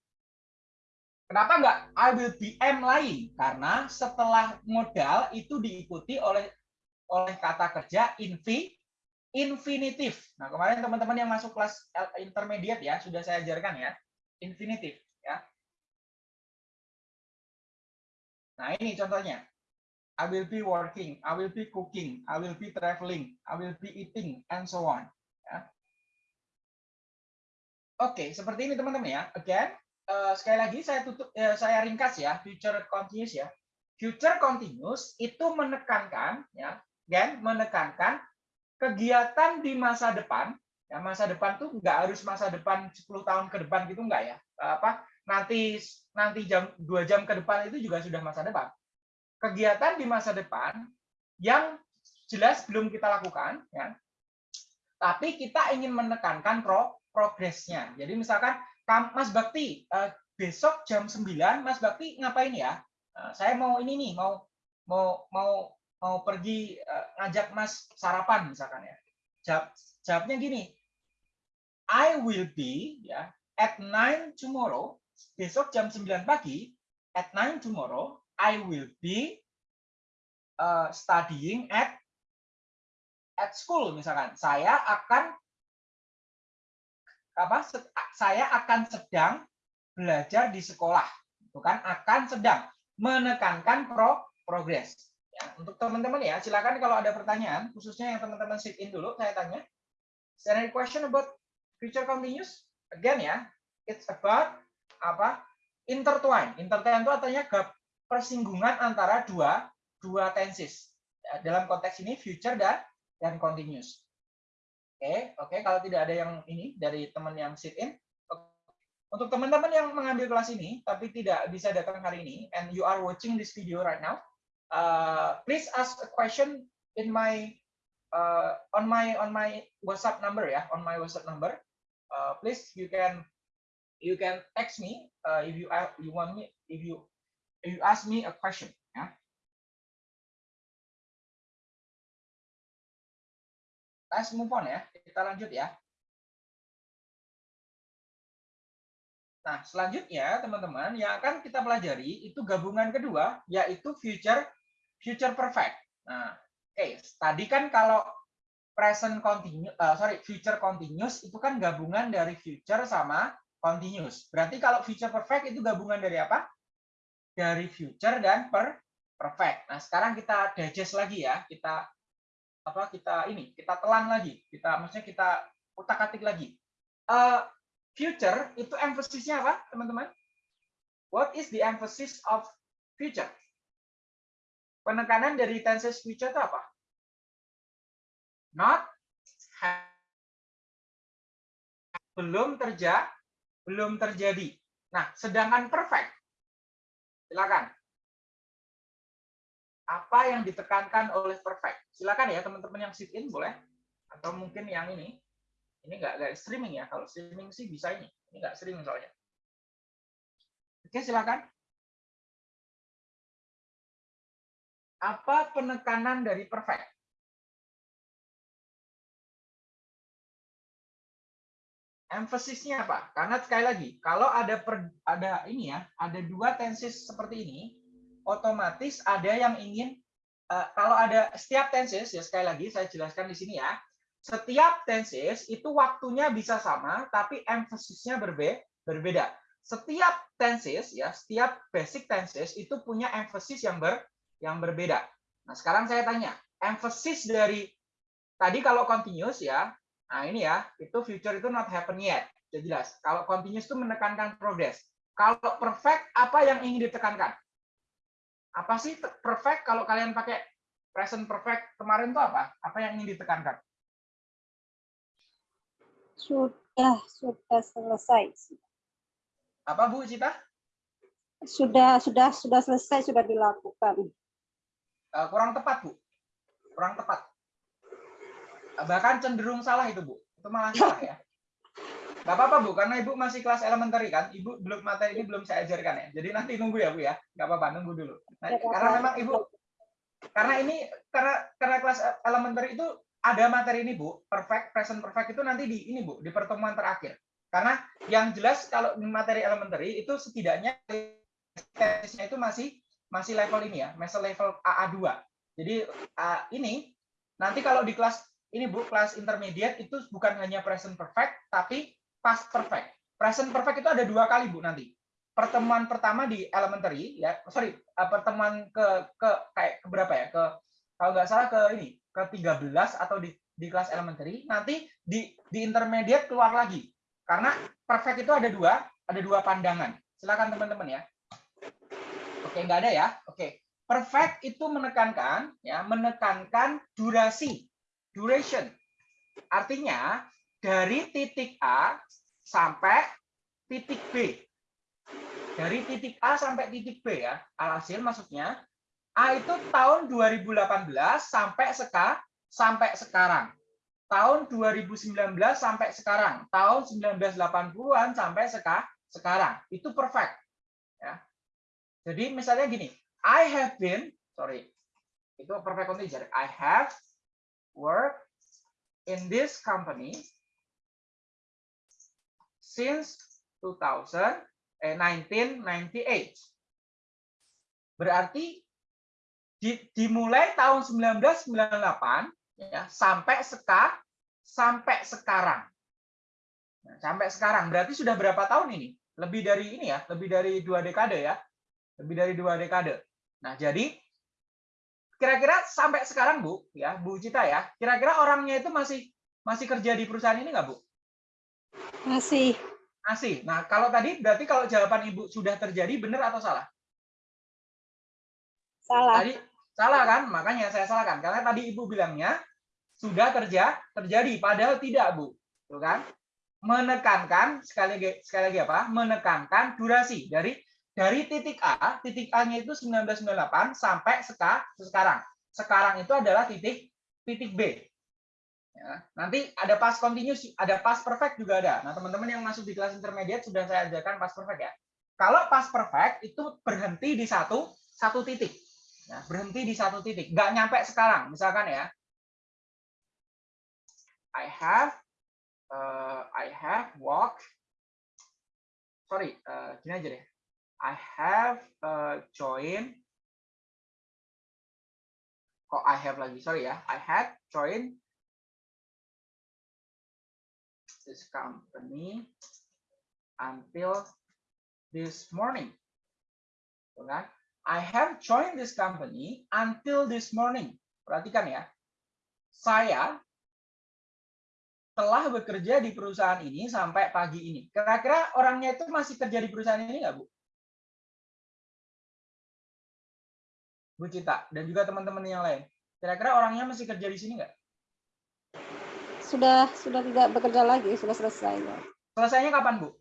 Kenapa enggak I will be am lying? Karena setelah modal itu diikuti oleh oleh kata kerja infi infinitif. Nah, kemarin teman-teman yang masuk kelas intermediate ya, sudah saya ajarkan ya infinitif ya. Nah, ini contohnya. I will be working, I will be cooking, I will be traveling, I will be eating, and so on. Ya. Oke, seperti ini teman-teman ya. Again, uh, sekali lagi saya tutup, uh, saya ringkas ya, future continuous ya. Future continuous itu menekankan, ya, again, menekankan kegiatan di masa depan Ya, masa depan tuh nggak harus masa depan 10 tahun ke depan gitu nggak ya. Apa nanti nanti jam dua jam ke depan itu juga sudah masa depan. Kegiatan di masa depan yang jelas belum kita lakukan ya. Tapi kita ingin menekankan pro progresnya. Jadi misalkan Mas Bakti eh, besok jam 9 Mas Bakti ngapain ya? Eh, saya mau ini nih, mau mau mau mau pergi eh, ngajak Mas sarapan misalkan ya. Jawab, jawabnya gini, I will be ya at 9 tomorrow, besok jam 9 pagi, at 9 tomorrow, I will be uh, studying at at school misalkan. Saya akan apa? Saya akan sedang belajar di sekolah. Bukan akan sedang menekankan pro progress. Ya, untuk teman-teman ya, silakan kalau ada pertanyaan, khususnya yang teman-teman sit in dulu, saya tanya. Is there any question about future continuous again ya it's about apa? Intertwine. Intertwine itu artinya persinggungan antara dua dua tenses. Ya, Dalam konteks ini future dan dan continuous. Oke, oke. Kalau tidak ada yang ini dari teman yang sit in, untuk teman-teman yang mengambil kelas ini tapi tidak bisa datang hari ini, and you are watching this video right now, uh, please ask a question in my uh, on my on my WhatsApp number ya, on my WhatsApp number. Uh, please you can you can text me uh, if you you want me if you if you ask me a question Let's move on ya. Kita lanjut ya. Nah, selanjutnya teman-teman yang akan kita pelajari itu gabungan kedua yaitu future future perfect. Nah, oke, tadi kan kalau present continuous sorry, future continuous itu kan gabungan dari future sama continuous. Berarti kalau future perfect itu gabungan dari apa? Dari future dan per perfect. Nah, sekarang kita digest lagi ya. Kita apa? Kita ini, kita telan lagi. Kita maksudnya kita utak-atik lagi. Eh, future itu emphasisnya apa, teman-teman? What is the emphasis of future? Penekanan dari tenses future itu apa? Not belum terjadi, belum terjadi. Nah, sedangkan perfect, silakan. Apa yang ditekankan oleh perfect? Silakan ya teman-teman yang sit in boleh, atau mungkin yang ini. Ini nggak nggak streaming ya. Kalau streaming sih bisa ini. Ini nggak streaming soalnya. Oke silakan. Apa penekanan dari perfect? Emphasisnya apa? Karena sekali lagi kalau ada per, ada ini ya ada dua tenses seperti ini otomatis ada yang ingin eh, kalau ada setiap tenses ya sekali lagi saya jelaskan di sini ya setiap tenses itu waktunya bisa sama, tapi emphasisnya berbe berbeda. Setiap tenses ya, setiap basic tenses itu punya emphasis yang ber yang berbeda. Nah, sekarang saya tanya, emphasis dari tadi kalau continuous ya, nah ini ya, itu future itu not happen yet. Sudah jelas. Kalau continuous itu menekankan progress. Kalau perfect apa yang ingin ditekankan? Apa sih perfect kalau kalian pakai present perfect kemarin itu apa? Apa yang ingin ditekankan? Sudah, sudah selesai. Apa Bu Cita? Sudah, sudah, sudah selesai, sudah dilakukan. Uh, kurang tepat Bu. Kurang tepat. Bahkan cenderung salah itu Bu. Itu malah salah ya. Gak apa-apa Bu, karena Ibu masih kelas elementary kan. Ibu belum materi ini belum saya ajarkan ya. Jadi nanti nunggu ya Bu ya. Gak apa-apa, nunggu dulu. Nah, karena memang Ibu karena ini karena karena kelas elementary itu ada materi ini Bu, perfect present perfect itu nanti di ini Bu, di pertemuan terakhir. Karena yang jelas kalau materi elementary itu setidaknya tesisnya itu masih masih level ini ya, masih level AA2. Jadi uh, ini nanti kalau di kelas ini Bu, kelas intermediate itu bukan hanya present perfect tapi past perfect. Present perfect itu ada dua kali Bu nanti. Pertemuan pertama di elementary ya, sorry, uh, pertemuan ke ke kayak ke berapa ya? Ke kalau nggak salah ke ini ke 13 atau di di kelas elementary. Nanti di di intermediate keluar lagi. Karena perfect itu ada dua ada dua pandangan. Silakan teman-teman ya. Oke nggak ada ya? Oke. Perfect itu menekankan ya menekankan durasi duration. Artinya dari titik A sampai titik B dari titik A sampai titik B ya alhasil maksudnya A itu tahun 2018 sampai seka, sampai sekarang. Tahun 2019 sampai sekarang. Tahun 1980-an sampai seka, sekarang. Itu perfect. Ya. Jadi misalnya gini, I have been, sorry, itu perfect integer. I have worked in this company since 2000, eh, 1998. Berarti di- dimulai tahun 1998 ya sampai seka sampai sekarang. Nah, sampai sekarang berarti sudah berapa tahun ini? Lebih dari ini ya, lebih dari dua dekade ya. Lebih dari dua dekade. Nah, jadi kira-kira sampai sekarang Bu, ya, Bu Cita ya, kira-kira orangnya itu masih masih kerja di perusahaan ini nggak Bu? Masih, Masih. Nah, kalau tadi berarti kalau jawaban Ibu sudah terjadi benar atau salah? Salah. Tadi salah kan? Makanya saya salahkan karena tadi Ibu bilangnya sudah terja terjadi padahal tidak, Bu. Tuh kan? Menekankan sekali lagi sekali lagi apa? Menekankan durasi dari dari titik A, titik A-nya itu 1998 sampai seka, sekarang. Sekarang itu adalah titik titik B. Ya, nanti ada past continuous, ada past perfect juga ada. Nah, teman-teman yang masuk di kelas intermediate sudah saya ajarkan past perfect ya. Kalau past perfect itu berhenti di satu satu titik. Ya, berhenti di satu titik, nggak nyampe sekarang. Misalkan ya, I have uh, I have walk. Sorry, uh, gini aja deh. I have uh, joined. Kok I have lagi? Sorry ya. I had joined this company until this morning. Kan? I have joined this company until this morning. Perhatikan ya. Saya telah bekerja di perusahaan ini sampai pagi ini. Kira-kira orangnya itu masih kerja di perusahaan ini nggak, Bu? Bu Cita, dan juga teman-teman yang lain. Kira-kira orangnya masih kerja di sini nggak? Sudah sudah tidak bekerja lagi, sudah selesai. ya. Selesainya kapan, Bu?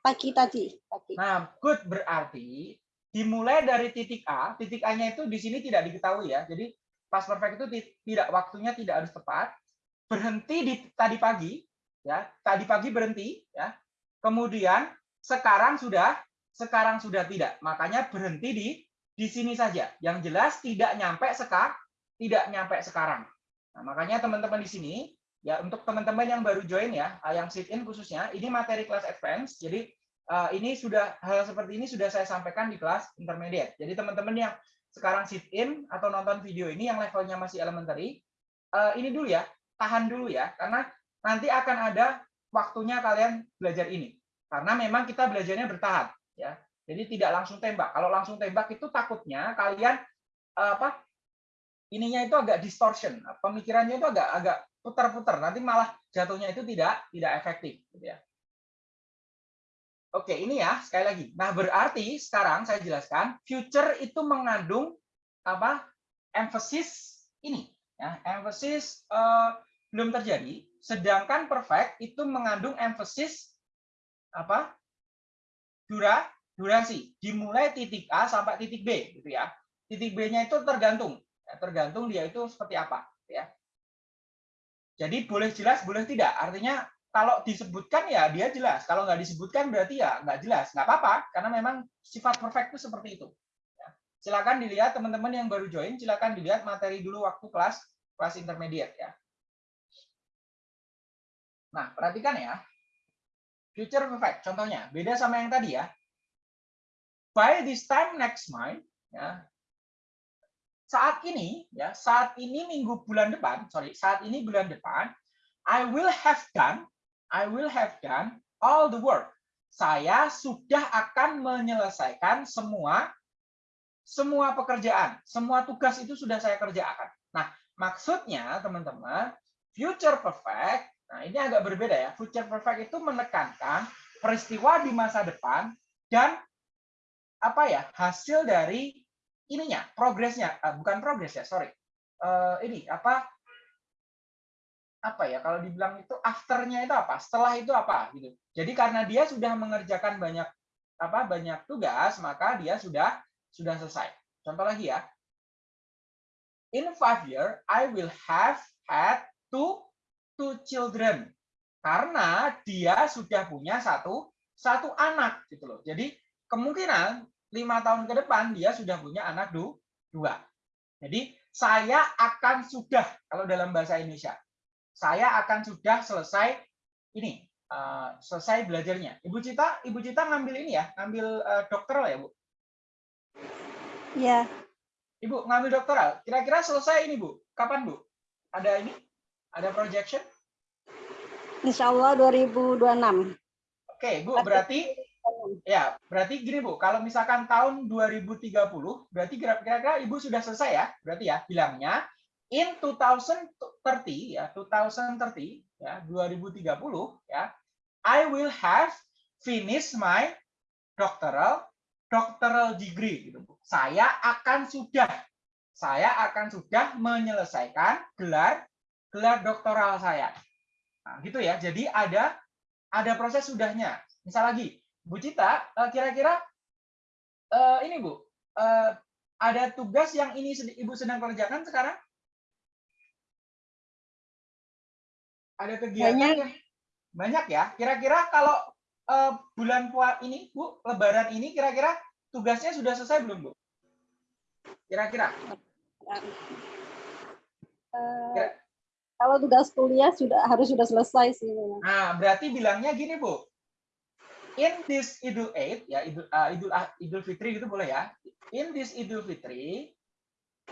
Pagi tadi, pagi. Nah, good berarti dimulai dari titik A, titik A-nya itu di sini tidak diketahui ya. Jadi pas perfect itu ti- tidak waktunya tidak harus tepat. Berhenti di tadi pagi, ya. Tadi pagi berhenti, ya. Kemudian sekarang sudah, sekarang sudah tidak. Makanya berhenti di di sini saja. Yang jelas tidak nyampe seka, tidak nyampe sekarang. Nah, makanya teman-teman di sini ya untuk teman-teman yang baru join ya, ah, yang sit in khususnya, ini materi kelas advance. Jadi eh, ini sudah hal seperti ini sudah saya sampaikan di kelas intermediate. Jadi teman-teman yang sekarang sit in atau nonton video ini yang levelnya masih elementary, eh, ini dulu ya, tahan dulu ya, karena nanti akan ada waktunya kalian belajar ini. Karena memang kita belajarnya bertahap ya. Jadi tidak langsung tembak. Kalau langsung tembak itu takutnya kalian apa ininya itu agak distortion, pemikirannya itu agak agak putar-putar, nanti malah jatuhnya itu tidak tidak efektif, gitu ya. Oke, ini ya sekali lagi. Nah berarti sekarang saya jelaskan, future itu mengandung apa? Emphasis ini, ya, emphasis eh, belum terjadi. Sedangkan perfect itu mengandung emphasis apa? Dura, durasi. Dimulai titik A sampai titik B, gitu ya. Titik B-nya itu tergantung tergantung dia itu seperti apa ya. Jadi boleh jelas boleh tidak. Artinya kalau disebutkan ya dia jelas. Kalau nggak disebutkan berarti ya nggak jelas. Nggak apa-apa karena memang sifat perfect itu seperti itu Ya. silakan dilihat teman-teman yang baru join silakan dilihat materi dulu waktu kelas kelas intermediate ya. Nah perhatikan ya. Future perfect contohnya. Beda sama yang tadi ya. By this time next month ya saat ini ya saat ini minggu bulan depan sorry saat ini bulan depan I will have done I will have done all the work. Saya sudah akan menyelesaikan semua semua pekerjaan semua tugas itu sudah saya kerjakan. Nah maksudnya teman-teman future perfect nah ini agak berbeda ya. Future perfect itu menekankan peristiwa di masa depan dan apa ya hasil dari ininya progresnya. Ah, bukan progres ya sorry. Eh, ini apa? Apa ya kalau dibilang itu afternya itu apa? Setelah itu apa gitu. Jadi karena dia sudah mengerjakan banyak apa banyak tugas maka dia sudah sudah selesai. Contoh lagi ya. In five year I will have had two two children. Karena dia sudah punya satu satu anak gitu loh. Jadi kemungkinan lima tahun ke depan dia sudah punya anak du, dua. Jadi saya akan sudah kalau dalam bahasa Indonesia, saya akan sudah selesai ini uh, selesai belajarnya. Ibu Cita, Ibu Cita ngambil ini ya, ngambil uh, dokteral ya Bu. Ya, Ibu ngambil dokteral. Kira-kira selesai ini Bu? Kapan Bu? Ada ini? Ada projection? insya Allah 2026. Oke Bu, berarti Ya, berarti gini Bu, kalau misalkan tahun 2030, berarti kira-kira Ibu sudah selesai ya, berarti ya bilangnya in 2030 ya, 2030 ya, 2030 ya, I will have finished my doctoral doctoral degree gitu Bu. Saya akan sudah saya akan sudah menyelesaikan gelar gelar doktoral saya. Nah, gitu ya. Jadi ada ada proses sudahnya. Misal lagi, Bu Cita, eh, kira-kira uh, ini Bu, uh, ada tugas yang ini Ibu sedang kerjakan sekarang? Ada kegiatan Banyak. yang banyak ya. Kira-kira kalau uh, bulan puasa ini, Bu, Lebaran ini, kira-kira tugasnya sudah selesai belum, Bu? Kira-kira? Kalau tugas kuliah sudah harus sudah selesai sih. Nah, berarti bilangnya gini, Bu. In this Idul Aid, ya Idul uh, Idul Ah- Idul Fitri gitu boleh ya. In this Idul Fitri,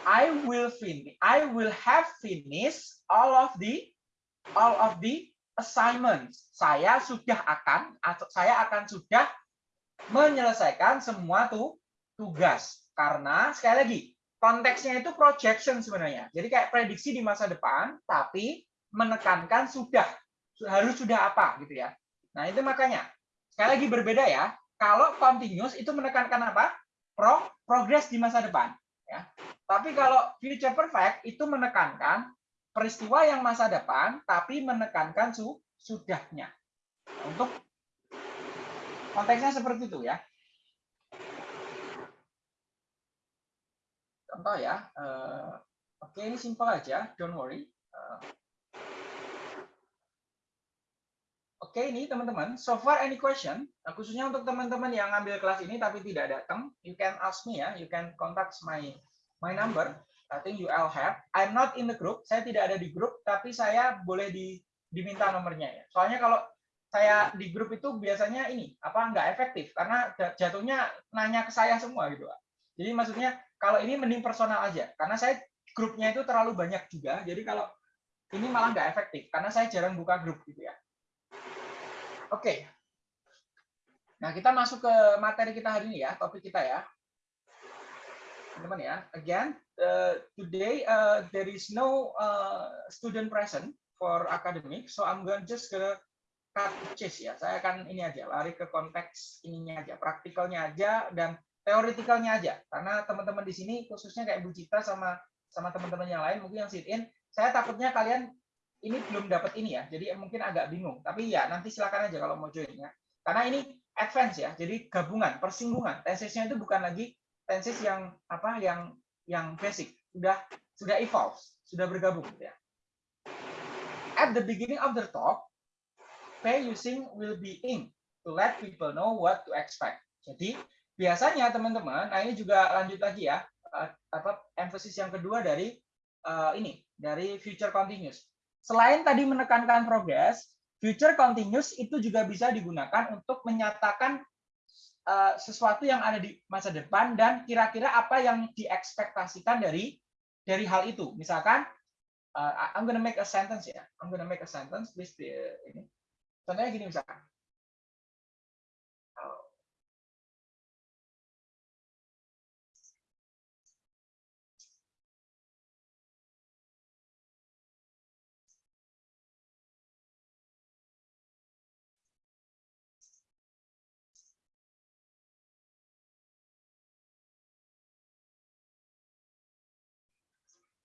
I will finish I will have finished all of the all of the assignments. Saya sudah akan saya akan sudah menyelesaikan semua tuh tugas. Karena sekali lagi, konteksnya itu projection sebenarnya. Jadi kayak prediksi di masa depan, tapi menekankan sudah harus sudah apa gitu ya. Nah itu makanya sekali lagi berbeda ya. Kalau continuous itu menekankan apa? Pro progress di masa depan. Ya. Tapi kalau future perfect itu menekankan peristiwa yang masa depan, tapi menekankan su sudahnya. Untuk konteksnya seperti itu ya. Contoh ya. eh, Oke ini simpel aja, don't worry. Eh, Oke, ini teman-teman. So far any question? Nah, khususnya untuk teman-teman yang ngambil kelas ini tapi tidak datang, you can ask me ya. You can contact my my number. I think you all have. I'm not in the group. Saya tidak ada di grup, tapi saya boleh di diminta nomornya ya. Soalnya kalau saya di grup itu biasanya ini apa nggak efektif karena jatuhnya nanya ke saya semua gitu. Jadi maksudnya kalau ini mending personal aja karena saya grupnya itu terlalu banyak juga. Jadi kalau ini malah nggak efektif karena saya jarang buka grup gitu ya. Oke. Nah, kita masuk ke materi kita hari ini ya, topik kita ya. Teman-teman ya. Again, uh, today uh, there is no uh, student present for academic, so I'm going just gonna cut chase ya. Saya akan ini aja, lari ke konteks ininya aja, praktikalnya aja dan teoretikalnya aja. Karena teman-teman di sini khususnya kayak Bu Cita sama sama teman-teman yang lain mungkin yang sit in, saya takutnya kalian ini belum dapat ini ya, jadi mungkin agak bingung. Tapi ya nanti silakan aja kalau mau join ya. Karena ini advance ya, jadi gabungan, persinggungan. Tensesnya itu bukan lagi tenses yang apa yang yang basic, sudah sudah evolve, sudah bergabung gitu ya. At the beginning of the talk, pay using will be in to let people know what to expect. Jadi biasanya teman-teman, nah ini juga lanjut lagi ya, eh, apa emphasis yang kedua dari eh, ini dari future continuous Selain tadi menekankan progress, future continuous itu juga bisa digunakan untuk menyatakan uh, sesuatu yang ada di masa depan dan kira-kira apa yang diekspektasikan dari dari hal itu. Misalkan, uh, I'm gonna make a sentence ya. I'm gonna make a sentence. Please, uh, ini. Contohnya gini misalkan.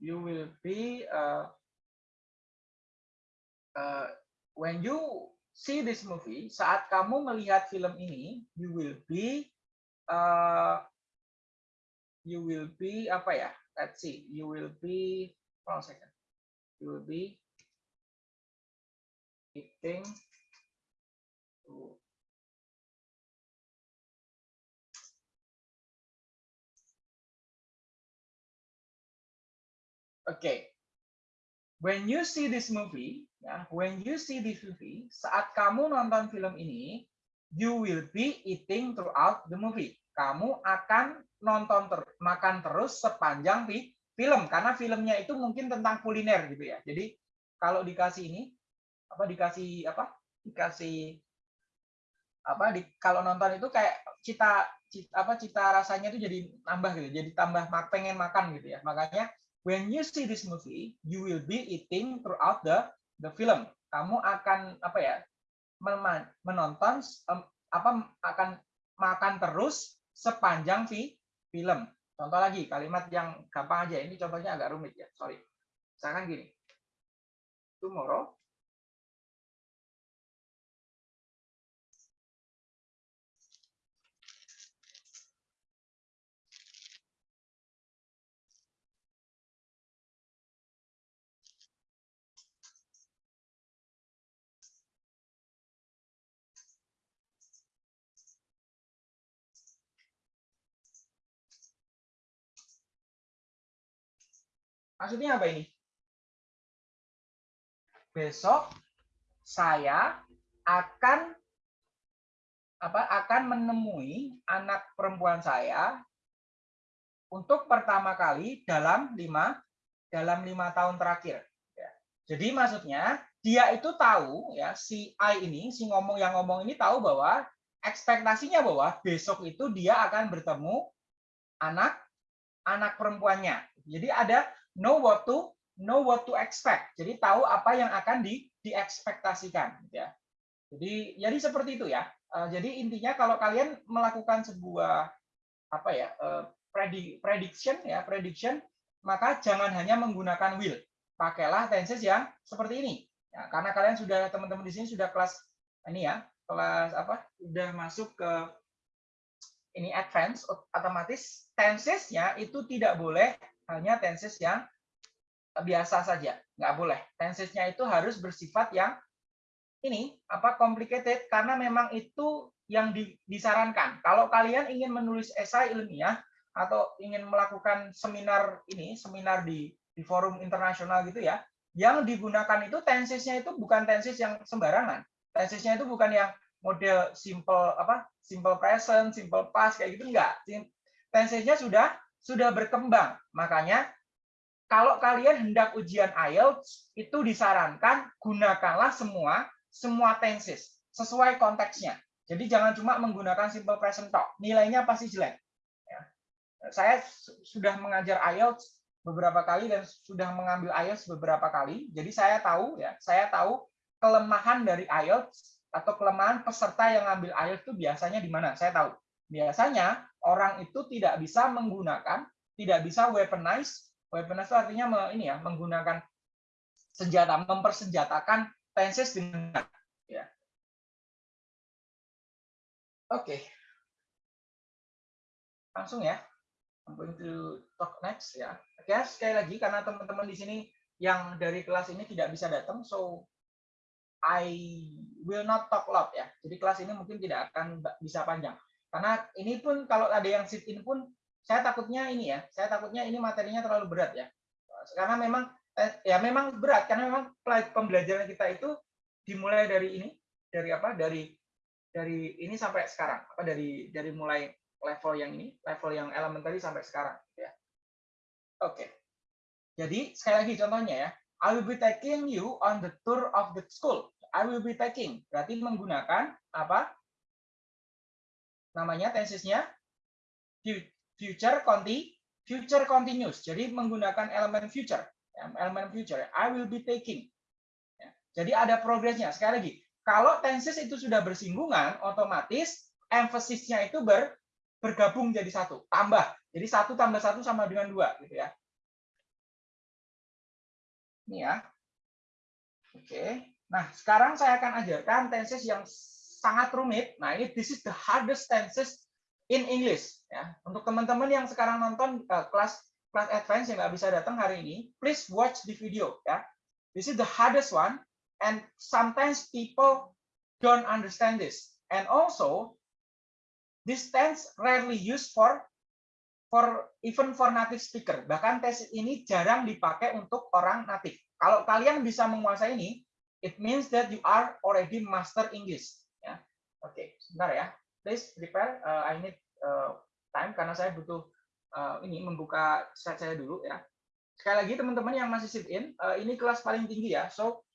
You will be uh, uh, when you see this movie saat kamu melihat film ini you will be uh, you will be apa ya? Let's see. You will be hold on a second. You will be eating Okay. When you see this movie, ya, when you see this movie, saat kamu nonton film ini, you will be eating throughout the movie. Kamu akan nonton ter makan terus sepanjang di film karena filmnya itu mungkin tentang kuliner gitu ya. Jadi kalau dikasih ini apa dikasih apa? Dikasih apa di kalau nonton itu kayak cita, cita apa cita rasanya itu jadi nambah gitu. Jadi tambah pengen makan gitu ya. Makanya when you see this movie, you will be eating throughout the the film. Kamu akan apa ya? menonton em, apa akan makan terus sepanjang fi, film. Contoh lagi kalimat yang gampang aja. Ini contohnya agak rumit ya. Sorry. Misalkan gini. Tomorrow Maksudnya apa ini? Besok saya akan apa akan menemui anak perempuan saya untuk pertama kali dalam lima dalam lima tahun terakhir. Ya. Jadi maksudnya dia itu tahu ya si I ini si ngomong yang ngomong ini tahu bahwa ekspektasinya bahwa besok itu dia akan bertemu anak anak perempuannya. Jadi ada know what to know what to expect. Jadi tahu apa yang akan di diekspektasikan ya. Jadi jadi seperti itu ya. Uh, jadi intinya kalau kalian melakukan sebuah apa ya uh, prediction ya prediction maka jangan hanya menggunakan will. Pakailah tenses yang seperti ini. Ya, karena kalian sudah teman-teman di sini sudah kelas ini ya, kelas apa? Sudah masuk ke ini advance otomatis tensesnya itu tidak boleh hanya tenses yang biasa saja, nggak boleh. Tensesnya itu harus bersifat yang ini apa complicated karena memang itu yang disarankan. Kalau kalian ingin menulis esai ilmiah atau ingin melakukan seminar ini, seminar di di forum internasional gitu ya, yang digunakan itu tensesnya itu bukan tenses yang sembarangan. Tensesnya itu bukan yang model simple apa simple present, simple past kayak gitu enggak. Tensesnya sudah sudah berkembang. Makanya kalau kalian hendak ujian IELTS itu disarankan gunakanlah semua semua tenses sesuai konteksnya. Jadi jangan cuma menggunakan simple present talk, nilainya pasti jelek. Ya. Saya sudah mengajar IELTS beberapa kali dan sudah mengambil IELTS beberapa kali. Jadi saya tahu ya, saya tahu kelemahan dari IELTS atau kelemahan peserta yang ngambil IELTS itu biasanya di mana? Saya tahu. Biasanya orang itu tidak bisa menggunakan, tidak bisa weaponize Weaponize artinya ini ya menggunakan senjata, mempersenjatakan tenses dengan ya. Oke. Okay. Langsung ya. I'm going to talk next ya. Oke, okay, sekali lagi karena teman-teman di sini yang dari kelas ini tidak bisa datang, so I will not talk loud ya. Jadi kelas ini mungkin tidak akan bisa panjang. Karena ini pun kalau ada yang sit in pun saya takutnya ini ya, saya takutnya ini materinya terlalu berat ya. Karena memang eh, ya memang berat karena memang pembelajaran kita itu dimulai dari ini, dari apa? Dari dari ini sampai sekarang, apa dari dari mulai level yang ini, level yang elementary sampai sekarang ya. Oke. Jadi sekali lagi contohnya ya, I will be taking you on the tour of the school. I will be taking berarti menggunakan apa? Namanya tensesnya future conti future continuous. Jadi menggunakan elemen future, elemen future. I will be taking. Ya, jadi ada progresnya. Sekali lagi, kalau tenses itu sudah bersinggungan, otomatis emphasisnya itu ber, bergabung jadi satu, tambah. Jadi satu tambah satu sama dengan dua, gitu ya. Ini ya. Oke. Nah, sekarang saya akan ajarkan tenses yang sangat rumit. Nah, ini this is the hardest tenses in English ya. Untuk teman-teman yang sekarang nonton uh, kelas kelas advance yang nggak bisa datang hari ini, please watch the video ya. This is the hardest one and sometimes people don't understand this. And also this tense rarely used for for even for native speaker. Bahkan tes ini jarang dipakai untuk orang native. Kalau kalian bisa menguasai ini, it means that you are already master English. Oke, okay, sebentar ya please prepare. Uh, I need uh, time karena saya butuh uh, ini membuka slide saya dulu ya. Sekali lagi teman-teman yang masih sit in, uh, ini kelas paling tinggi ya. So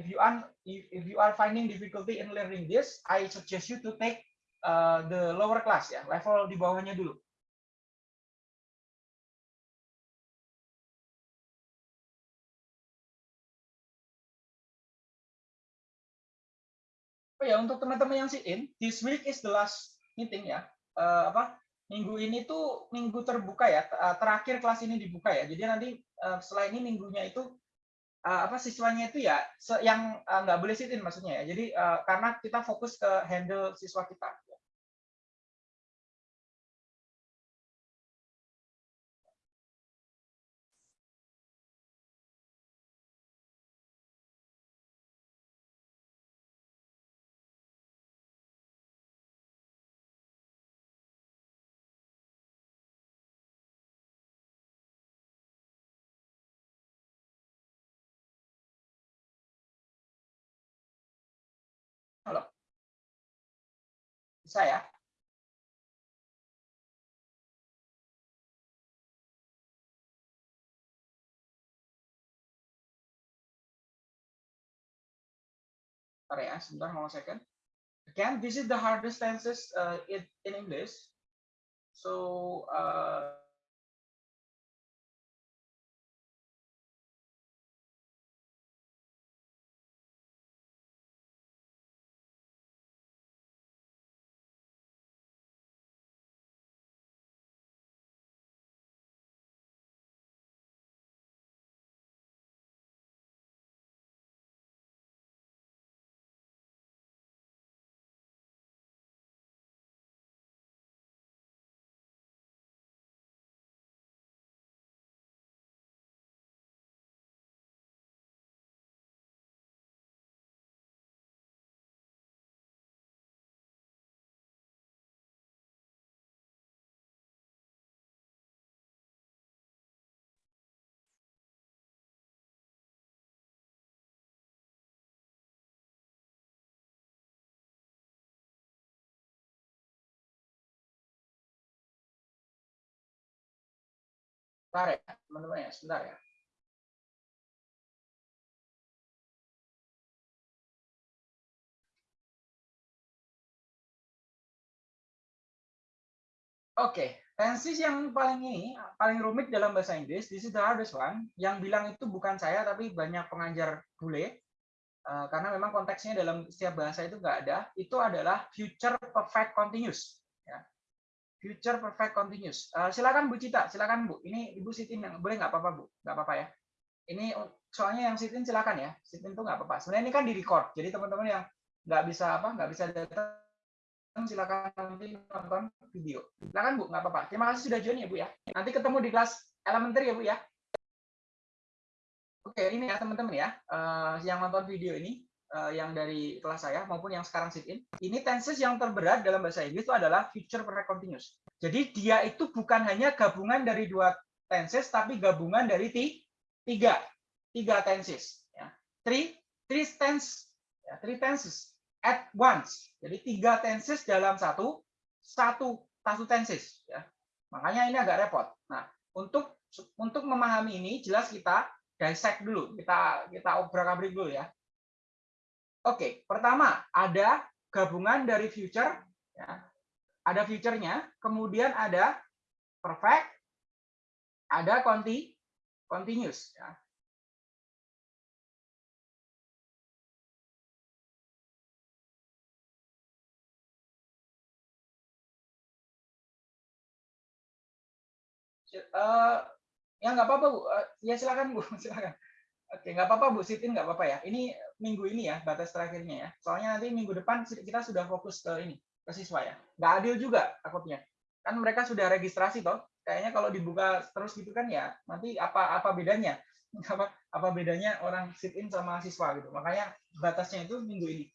if you are if, if you are finding difficulty in learning this, I suggest you to take uh, the lower class ya, level di bawahnya dulu. Oh ya, untuk teman-teman yang sit in, this week is the last meeting ya. Uh, apa? Minggu ini tuh minggu terbuka ya, terakhir kelas ini dibuka ya. Jadi nanti uh, setelah ini minggunya itu uh, apa siswanya itu ya yang nggak boleh sit in maksudnya ya. Jadi uh, karena kita fokus ke handle siswa kita. Bisa ya? Bentar ya, sebentar mau second. Again, this is the hardest tenses uh, in English. So, uh, Sebentar ya, teman-teman ya, sebentar ya. Oke, okay. tenses yang paling ini, paling rumit dalam bahasa Inggris, this is the hardest one. Yang bilang itu bukan saya, tapi banyak pengajar bule. Uh, karena memang konteksnya dalam setiap bahasa itu nggak ada. Itu adalah future perfect continuous. Future perfect continuous. Uh, silakan Bu Cita, silakan Bu. Ini Ibu Sitin yang boleh nggak apa-apa Bu, nggak apa-apa ya. Ini soalnya yang Sitin silakan ya. Sitin tuh nggak apa-apa. Sebenarnya ini kan di record, jadi teman-teman yang nggak bisa apa, nggak bisa datang, silakan nanti nonton video. Silakan Bu, nggak apa-apa. Terima kasih sudah join ya Bu ya. Nanti ketemu di kelas elementary ya Bu ya. Oke, ini ya teman-teman ya, uh, yang nonton video ini yang dari kelas saya maupun yang sekarang sit in, ini tenses yang terberat dalam bahasa Inggris itu adalah future perfect continuous. Jadi dia itu bukan hanya gabungan dari dua tenses, tapi gabungan dari tiga, tiga tenses. Ya. Three, three tense, ya, three tenses at once. Jadi tiga tenses dalam satu, satu satu tenses. Ya. Makanya ini agak repot. Nah, untuk untuk memahami ini, jelas kita dissect dulu, kita kita obrak-abrik dulu ya. Oke, pertama ada gabungan dari future, ya. ada future-nya, kemudian ada perfect, ada conti, continuous. Ya. Uh, ya nggak apa-apa bu, uh, ya silakan bu, silakan. Oke, nggak apa-apa Bu Sitin, nggak apa-apa ya. Ini minggu ini ya, batas terakhirnya ya. Soalnya nanti minggu depan kita sudah fokus ke ini, ke siswa ya. Nggak adil juga takutnya. Kan mereka sudah registrasi toh. Kayaknya kalau dibuka terus gitu kan ya, nanti apa apa bedanya? Apa apa bedanya orang sit in sama siswa gitu. Makanya batasnya itu minggu ini.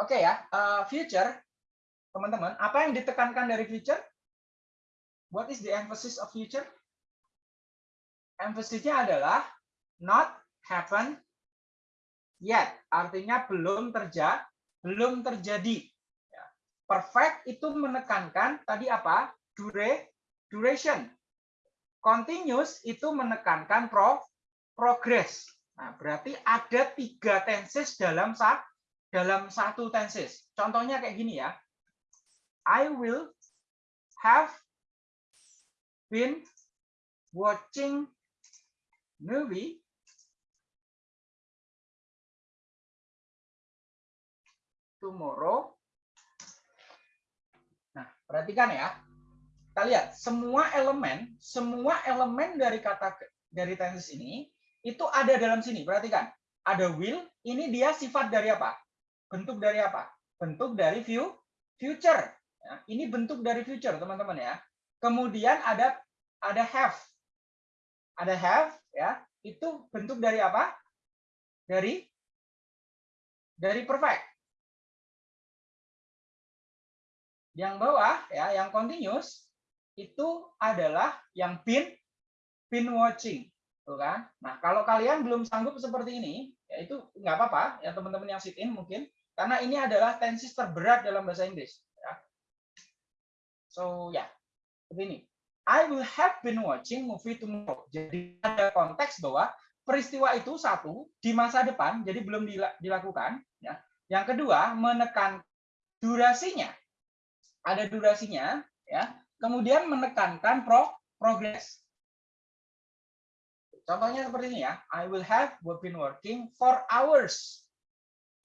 Oke ya, uh, future teman-teman, apa yang ditekankan dari future? What is the emphasis of future? Emphasisnya adalah not happen yet. Artinya belum terjadi, belum terjadi. Ya. Perfect itu menekankan tadi apa? Dure, duration. Continuous itu menekankan pro, progress. Nah, berarti ada tiga tenses dalam dalam satu tenses. Contohnya kayak gini ya. I will have been watching movie tomorrow. Nah, perhatikan ya. Kita lihat semua elemen, semua elemen dari kata dari tenses ini itu ada dalam sini. Perhatikan. Ada will, ini dia sifat dari apa? Bentuk dari apa? Bentuk dari view future. Ya, ini bentuk dari future, teman-teman ya. Kemudian ada ada have. Ada have ya. Itu bentuk dari apa? Dari dari perfect. Yang bawah ya, yang continuous itu adalah yang been been watching. Tuh kan? Nah, kalau kalian belum sanggup seperti ini, ya itu nggak apa-apa ya teman-teman yang sit in mungkin karena ini adalah tenses terberat dalam bahasa Inggris. Ya. So ya, yeah. begini. I will have been watching movie tomorrow. Jadi ada konteks bahwa peristiwa itu satu di masa depan, jadi belum dilakukan. Ya. Yang kedua, menekan durasinya. Ada durasinya, ya. Kemudian menekankan pro progress. Contohnya seperti ini ya. I will have been working for hours.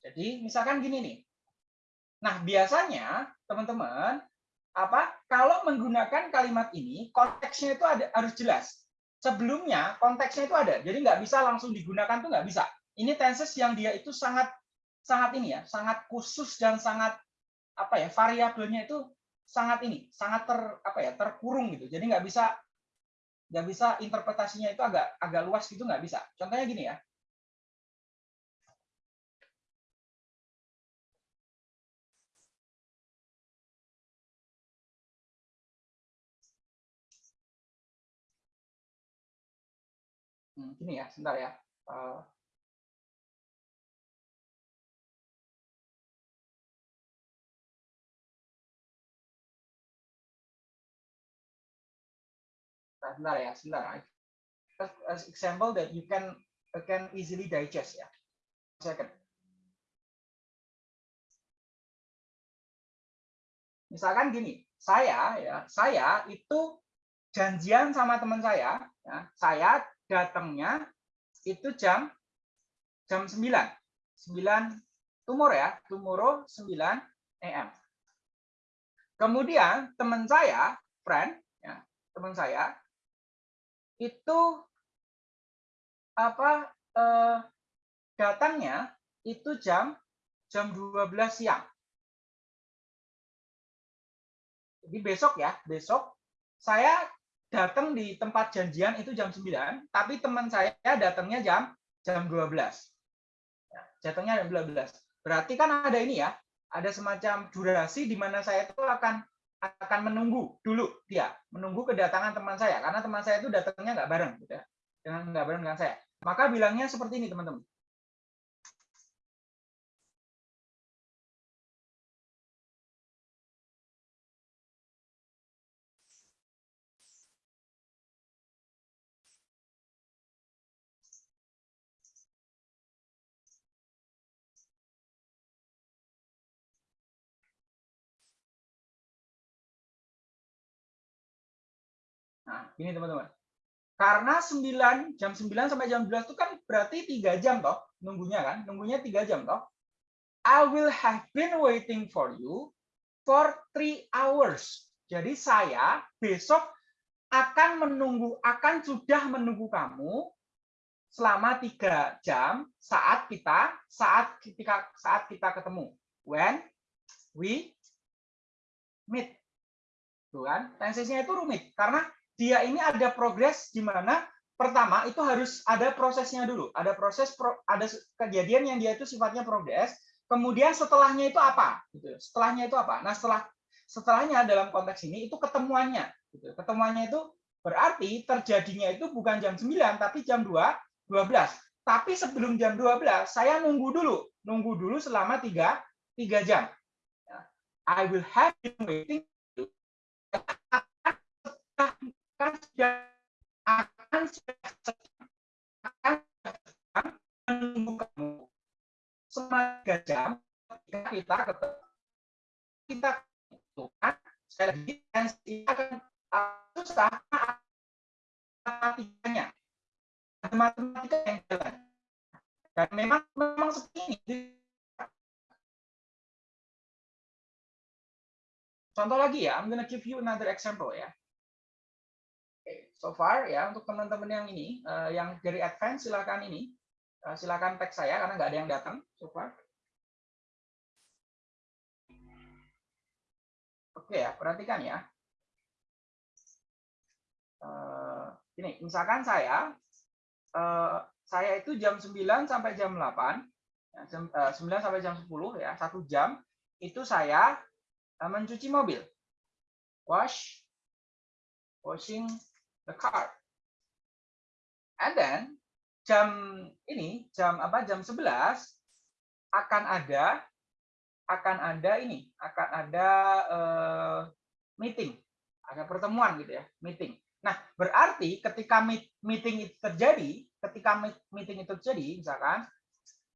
Jadi misalkan gini nih. Nah biasanya teman-teman apa kalau menggunakan kalimat ini konteksnya itu ada harus jelas. Sebelumnya konteksnya itu ada, jadi nggak bisa langsung digunakan tuh nggak bisa. Ini tenses yang dia itu sangat sangat ini ya, sangat khusus dan sangat apa ya variabelnya itu sangat ini, sangat ter apa ya terkurung gitu. Jadi nggak bisa nggak bisa interpretasinya itu agak agak luas gitu nggak bisa. Contohnya gini ya. Hmm, gini ya, sebentar ya. Uh, sebentar ya, sebentar. As example that you can can easily digest ya. Second. Misalkan gini, saya ya, saya itu janjian sama teman saya, ya, saya datangnya itu jam jam 9. 9 tomorrow ya, tomorrow 9 AM. Kemudian teman saya, friend, ya, teman saya itu apa eh, datangnya itu jam jam 12 siang. Jadi besok ya, besok saya datang di tempat janjian itu jam 9, tapi teman saya datangnya jam jam 12. Ya, datangnya jam 12. Berarti kan ada ini ya, ada semacam durasi di mana saya itu akan akan menunggu dulu dia menunggu kedatangan teman saya karena teman saya itu datangnya nggak bareng gitu ya. Dengan nggak bareng dengan saya. Maka bilangnya seperti ini teman-teman Nah, ini teman-teman. Karena 9 jam 9 sampai jam 12 itu kan berarti 3 jam toh nunggunya kan? Nunggunya 3 jam toh. I will have been waiting for you for 3 hours. Jadi saya besok akan menunggu akan sudah menunggu kamu selama 3 jam saat kita saat ketika saat kita ketemu. When we meet. Tuh kan? Tensesnya itu rumit karena dia ini ada progres di mana pertama itu harus ada prosesnya dulu, ada proses pro, ada kejadian yang dia itu sifatnya progres. Kemudian setelahnya itu apa? Gitu. Setelahnya itu apa? Nah setelah setelahnya dalam konteks ini itu ketemuannya. Gitu. Ketemuannya itu berarti terjadinya itu bukan jam 9 tapi jam 2 12. Tapi sebelum jam 12 saya nunggu dulu, nunggu dulu selama 3 3 jam. Ya. I will have been waiting kita ketemu kita kan sekali lagi akan susah matematikanya matematika yang jalan. Dan memang memang seperti ini. Contoh lagi ya, I'm gonna give you another example ya. Okay, so far ya untuk teman-teman yang ini, uh, yang dari advance silakan ini, uh, silakan tag saya karena nggak ada yang datang so far. Oke ya, perhatikan ya. Uh, ini, misalkan saya, uh, saya itu jam 9 sampai jam 8, ya, jam, uh, 9 sampai jam 10 ya, satu jam itu saya mencuci mobil, wash, washing the car, and then jam ini jam apa jam 11 akan ada akan ada ini akan ada uh, meeting ada pertemuan gitu ya meeting. Nah berarti ketika meeting itu terjadi ketika meeting itu terjadi misalkan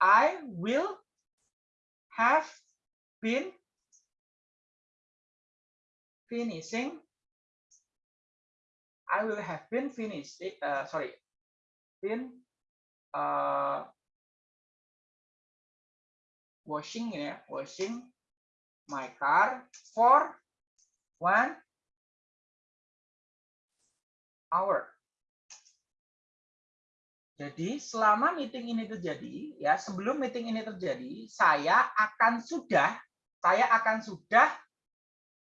I will have been finishing I will have been finished uh, sorry been uh, washing ya washing my car for one hour jadi selama meeting ini terjadi, ya sebelum meeting ini terjadi, saya akan sudah, saya akan sudah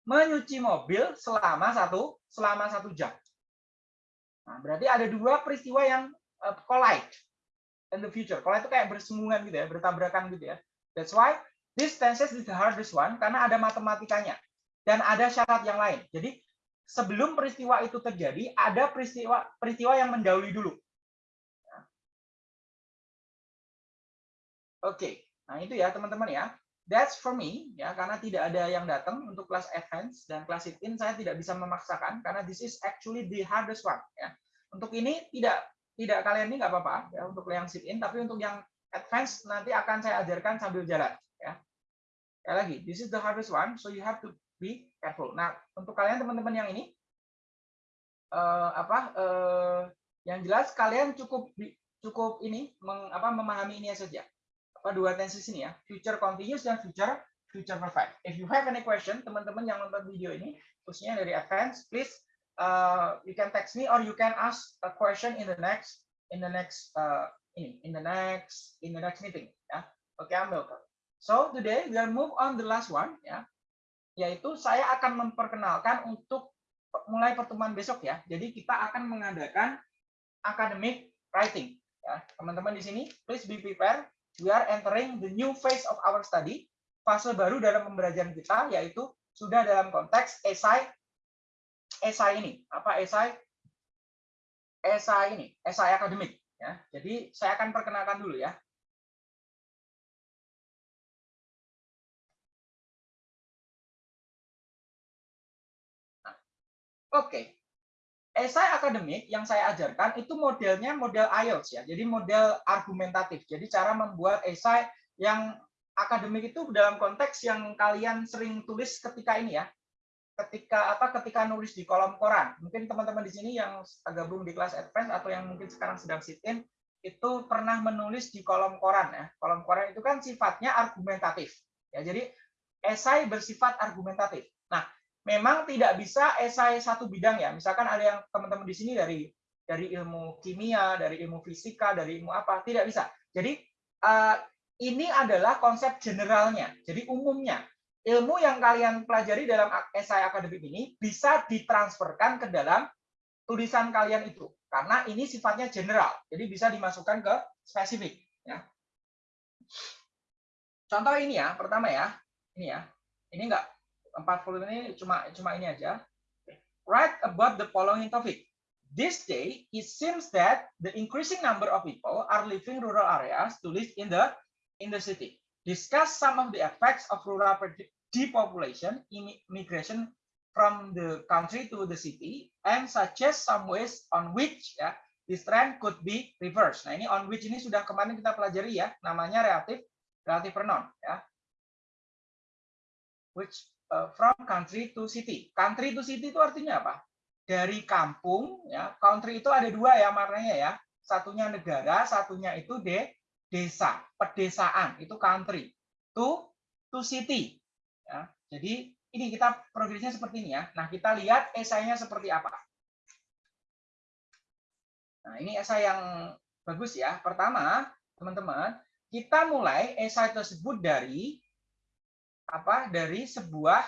menyuci mobil selama satu selama satu jam. Nah, berarti ada dua peristiwa yang uh, collide in the future. Collide itu kayak bersinggungan gitu ya, bertabrakan gitu ya. That's why this tenses is the hardest one karena ada matematikanya dan ada syarat yang lain. Jadi sebelum peristiwa itu terjadi, ada peristiwa peristiwa yang mendahului dulu. Oke, nah itu ya teman-teman ya. That's for me ya karena tidak ada yang datang untuk kelas advance dan kelas in saya tidak bisa memaksakan karena this is actually the hardest one ya. Untuk ini tidak tidak kalian ini nggak apa-apa ya untuk yang sit in tapi untuk yang advance nanti akan saya ajarkan sambil jalan ya. Sekali lagi, this is the hardest one so you have to be careful. Nah, untuk kalian teman-teman yang ini uh, apa uh, yang jelas kalian cukup cukup ini meng, apa memahami ini saja apa dua tenses ini ya, future continuous dan future future perfect. If you have any question, teman-teman yang nonton video ini, khususnya dari advance, please uh, you can text me or you can ask a question in the next in the next uh, ini in the next in the next meeting ya. Okay, welcome. So today we are move on the last one ya, yaitu saya akan memperkenalkan untuk mulai pertemuan besok ya. Jadi kita akan mengadakan academic writing ya. Teman-teman di sini please be prepared we are entering the new phase of our study, fase baru dalam pembelajaran kita, yaitu sudah dalam konteks esai, esai ini. Apa esai? Esai ini, esai akademik. Ya. Jadi saya akan perkenalkan dulu ya. Nah, Oke, okay esai akademik yang saya ajarkan itu modelnya model IELTS ya. Jadi model argumentatif. Jadi cara membuat esai yang akademik itu dalam konteks yang kalian sering tulis ketika ini ya. Ketika apa ketika nulis di kolom koran. Mungkin teman-teman di sini yang gabung di kelas advance atau yang mungkin sekarang sedang sit in itu pernah menulis di kolom koran ya. Kolom koran itu kan sifatnya argumentatif. Ya, jadi esai bersifat argumentatif. Nah, memang tidak bisa esai satu bidang ya. Misalkan ada yang teman-teman di sini dari dari ilmu kimia, dari ilmu fisika, dari ilmu apa, tidak bisa. Jadi uh, ini adalah konsep generalnya. Jadi umumnya ilmu yang kalian pelajari dalam esai akademik ini bisa ditransferkan ke dalam tulisan kalian itu karena ini sifatnya general. Jadi bisa dimasukkan ke spesifik ya. Contoh ini ya, pertama ya. Ini ya. Ini enggak 40 ini cuma cuma ini aja. Write about the following topic. This day, it seems that the increasing number of people are leaving rural areas to live in the in the city. Discuss some of the effects of rural depopulation, immigration from the country to the city, and suggest some ways on which ya, this trend could be reversed. Nah ini on which ini sudah kemarin kita pelajari ya, namanya relatif relatif pronoun ya. Which Eh, from country to city. Country to city itu artinya apa? Dari kampung, ya. Country itu ada dua ya maknanya ya. Satunya negara, satunya itu de desa, pedesaan itu country. To to city. Ya. Jadi ini kita progresnya seperti ini ya. Nah, kita lihat esainya seperti apa. Nah, ini esai yang bagus ya. Pertama, teman-teman, kita mulai esai tersebut dari apa? Dari sebuah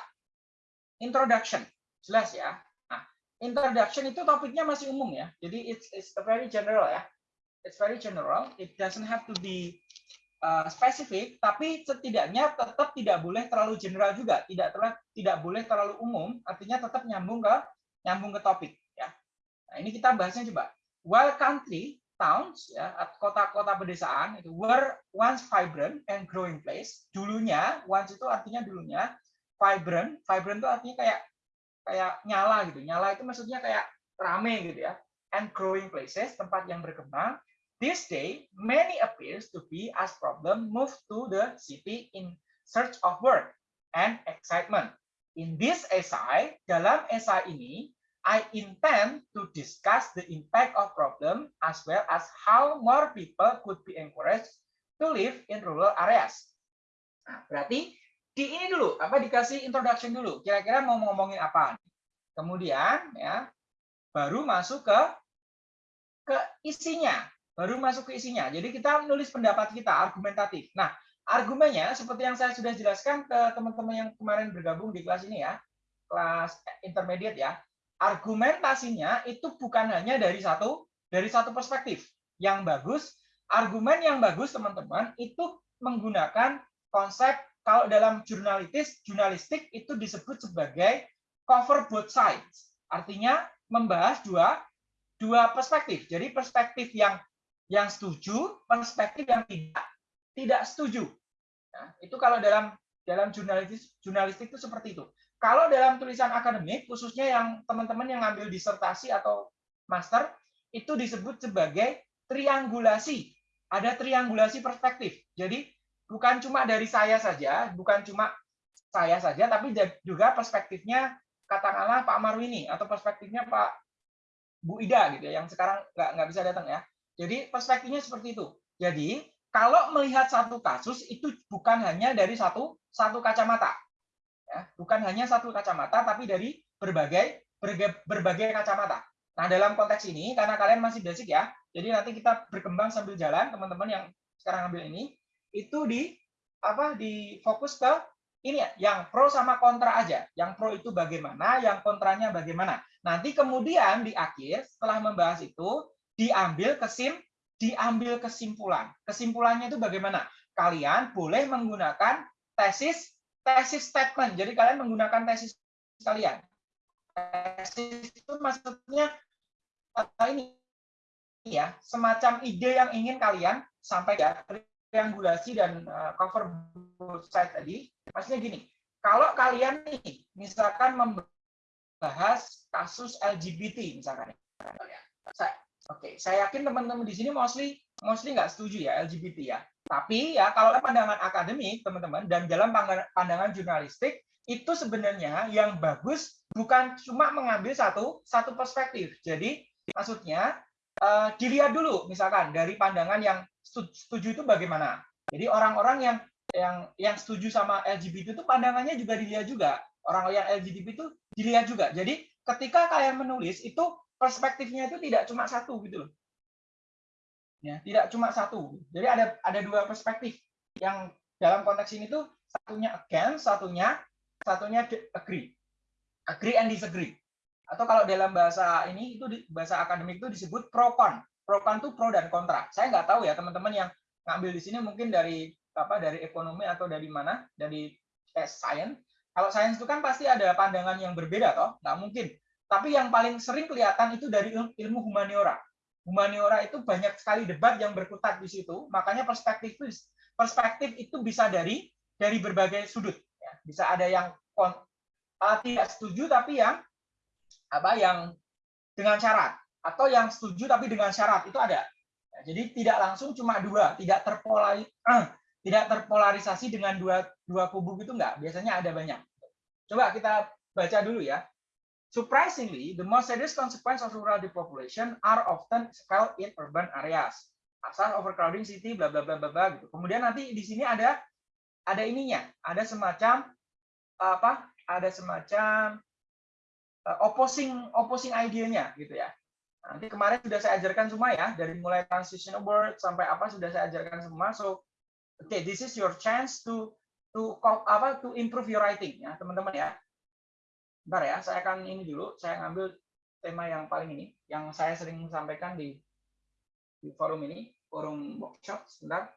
introduction. Jelas ya. Nah, introduction itu topiknya masih umum ya. Jadi it's, it's very general ya. It's very general. It doesn't have to be uh, spesifik, tapi setidaknya tetap tidak boleh terlalu general juga, tidak terlalu, tidak boleh terlalu umum, artinya tetap nyambung ke nyambung ke topik ya. Nah, ini kita bahasnya coba. While country, towns ya, kota-kota pedesaan itu were once vibrant and growing place. Dulunya, once itu artinya dulunya vibrant, vibrant itu artinya kayak kayak nyala gitu. Nyala itu maksudnya kayak rame gitu ya. And growing places, tempat yang berkembang This day, many appears to be as problem move to the city in search of work and excitement. In this essay, dalam essay ini, I intend to discuss the impact of problem as well as how more people could be encouraged to live in rural areas. Nah, berarti di ini dulu, apa dikasih introduction dulu. Kira-kira mau ngomongin apa? Kemudian ya, baru masuk ke ke isinya baru masuk ke isinya. Jadi kita menulis pendapat kita, argumentatif. Nah, argumennya seperti yang saya sudah jelaskan ke teman-teman yang kemarin bergabung di kelas ini ya, kelas intermediate ya. Argumentasinya itu bukan hanya dari satu dari satu perspektif. Yang bagus, argumen yang bagus teman-teman itu menggunakan konsep kalau dalam jurnalistik jurnalistik itu disebut sebagai cover both sides. Artinya membahas dua dua perspektif. Jadi perspektif yang yang setuju, perspektif yang tidak tidak setuju. Nah, itu kalau dalam dalam jurnalistik jurnalistik itu seperti itu. Kalau dalam tulisan akademik, khususnya yang teman-teman yang ngambil disertasi atau master, itu disebut sebagai triangulasi. Ada triangulasi perspektif. Jadi bukan cuma dari saya saja, bukan cuma saya saja, tapi juga perspektifnya katakanlah Pak Marwini atau perspektifnya Pak Bu Ida gitu ya, yang sekarang nggak nggak bisa datang ya. Jadi perspektifnya seperti itu. Jadi kalau melihat satu kasus itu bukan hanya dari satu satu kacamata, ya, bukan hanya satu kacamata, tapi dari berbagai berbagai, berbagai kacamata. Nah dalam konteks ini karena kalian masih basic ya, jadi nanti kita berkembang sambil jalan teman-teman yang sekarang ambil ini itu di apa di fokus ke ini ya, yang pro sama kontra aja. Yang pro itu bagaimana, yang kontranya bagaimana. Nanti kemudian di akhir setelah membahas itu diambil kesim diambil kesimpulan. Kesimpulannya itu bagaimana? Kalian boleh menggunakan tesis tesis statement. Jadi kalian menggunakan tesis kalian. Tesis itu maksudnya ini ya, semacam ide yang ingin kalian sampaikan triangulasi dan eh, cover side tadi. Maksudnya gini, kalau kalian nih misalkan membahas kasus LGBT misalkan saya Oke, saya yakin teman-teman di sini mostly mostly nggak setuju ya LGBT ya. Tapi ya kalau pandangan akademik teman-teman dan dalam pandangan jurnalistik itu sebenarnya yang bagus bukan cuma mengambil satu satu perspektif. Jadi maksudnya uh, dilihat dulu misalkan dari pandangan yang setuju itu bagaimana. Jadi orang-orang yang yang yang setuju sama LGBT itu pandangannya juga dilihat juga. Orang yang LGBT itu dilihat juga. Jadi ketika kalian menulis itu perspektifnya itu tidak cuma satu gitu loh. Ya, tidak cuma satu. Jadi ada ada dua perspektif yang dalam konteks ini tuh satunya against, satunya satunya agree. Agree and disagree. Atau kalau dalam bahasa ini itu bahasa akademik itu disebut pro con. Pro con itu pro dan kontra. Saya nggak tahu ya teman-teman yang ngambil di sini mungkin dari apa dari ekonomi atau dari mana dari eh, science. Kalau sains itu kan pasti ada pandangan yang berbeda toh, nggak mungkin tapi yang paling sering kelihatan itu dari ilmu humaniora. Humaniora itu banyak sekali debat yang berkutat di situ. Makanya perspektif itu, perspektif itu bisa dari dari berbagai sudut. Ya. Bisa ada yang uh, tidak setuju tapi yang apa yang dengan syarat atau yang setuju tapi dengan syarat itu ada. Ya, jadi tidak langsung cuma dua, tidak terpolaris, uh, tidak terpolarisasi dengan dua dua kubu gitu enggak. Biasanya ada banyak. Coba kita baca dulu ya. Surprisingly, the most serious consequences of rural depopulation are often felt in urban areas. Asal overcrowding city, bla bla bla bla bla gitu. Kemudian nanti di sini ada ada ininya, ada semacam apa ada semacam uh, opposing opposing idenya gitu ya. Nanti kemarin sudah saya ajarkan semua ya, dari mulai transitional word sampai apa sudah saya ajarkan semua. So, okay, this is your chance to to apa to improve your writing ya, teman-teman ya. Bentar ya, saya akan ini dulu, saya ngambil tema yang paling ini, yang saya sering sampaikan di di forum ini, forum workshop, sebentar.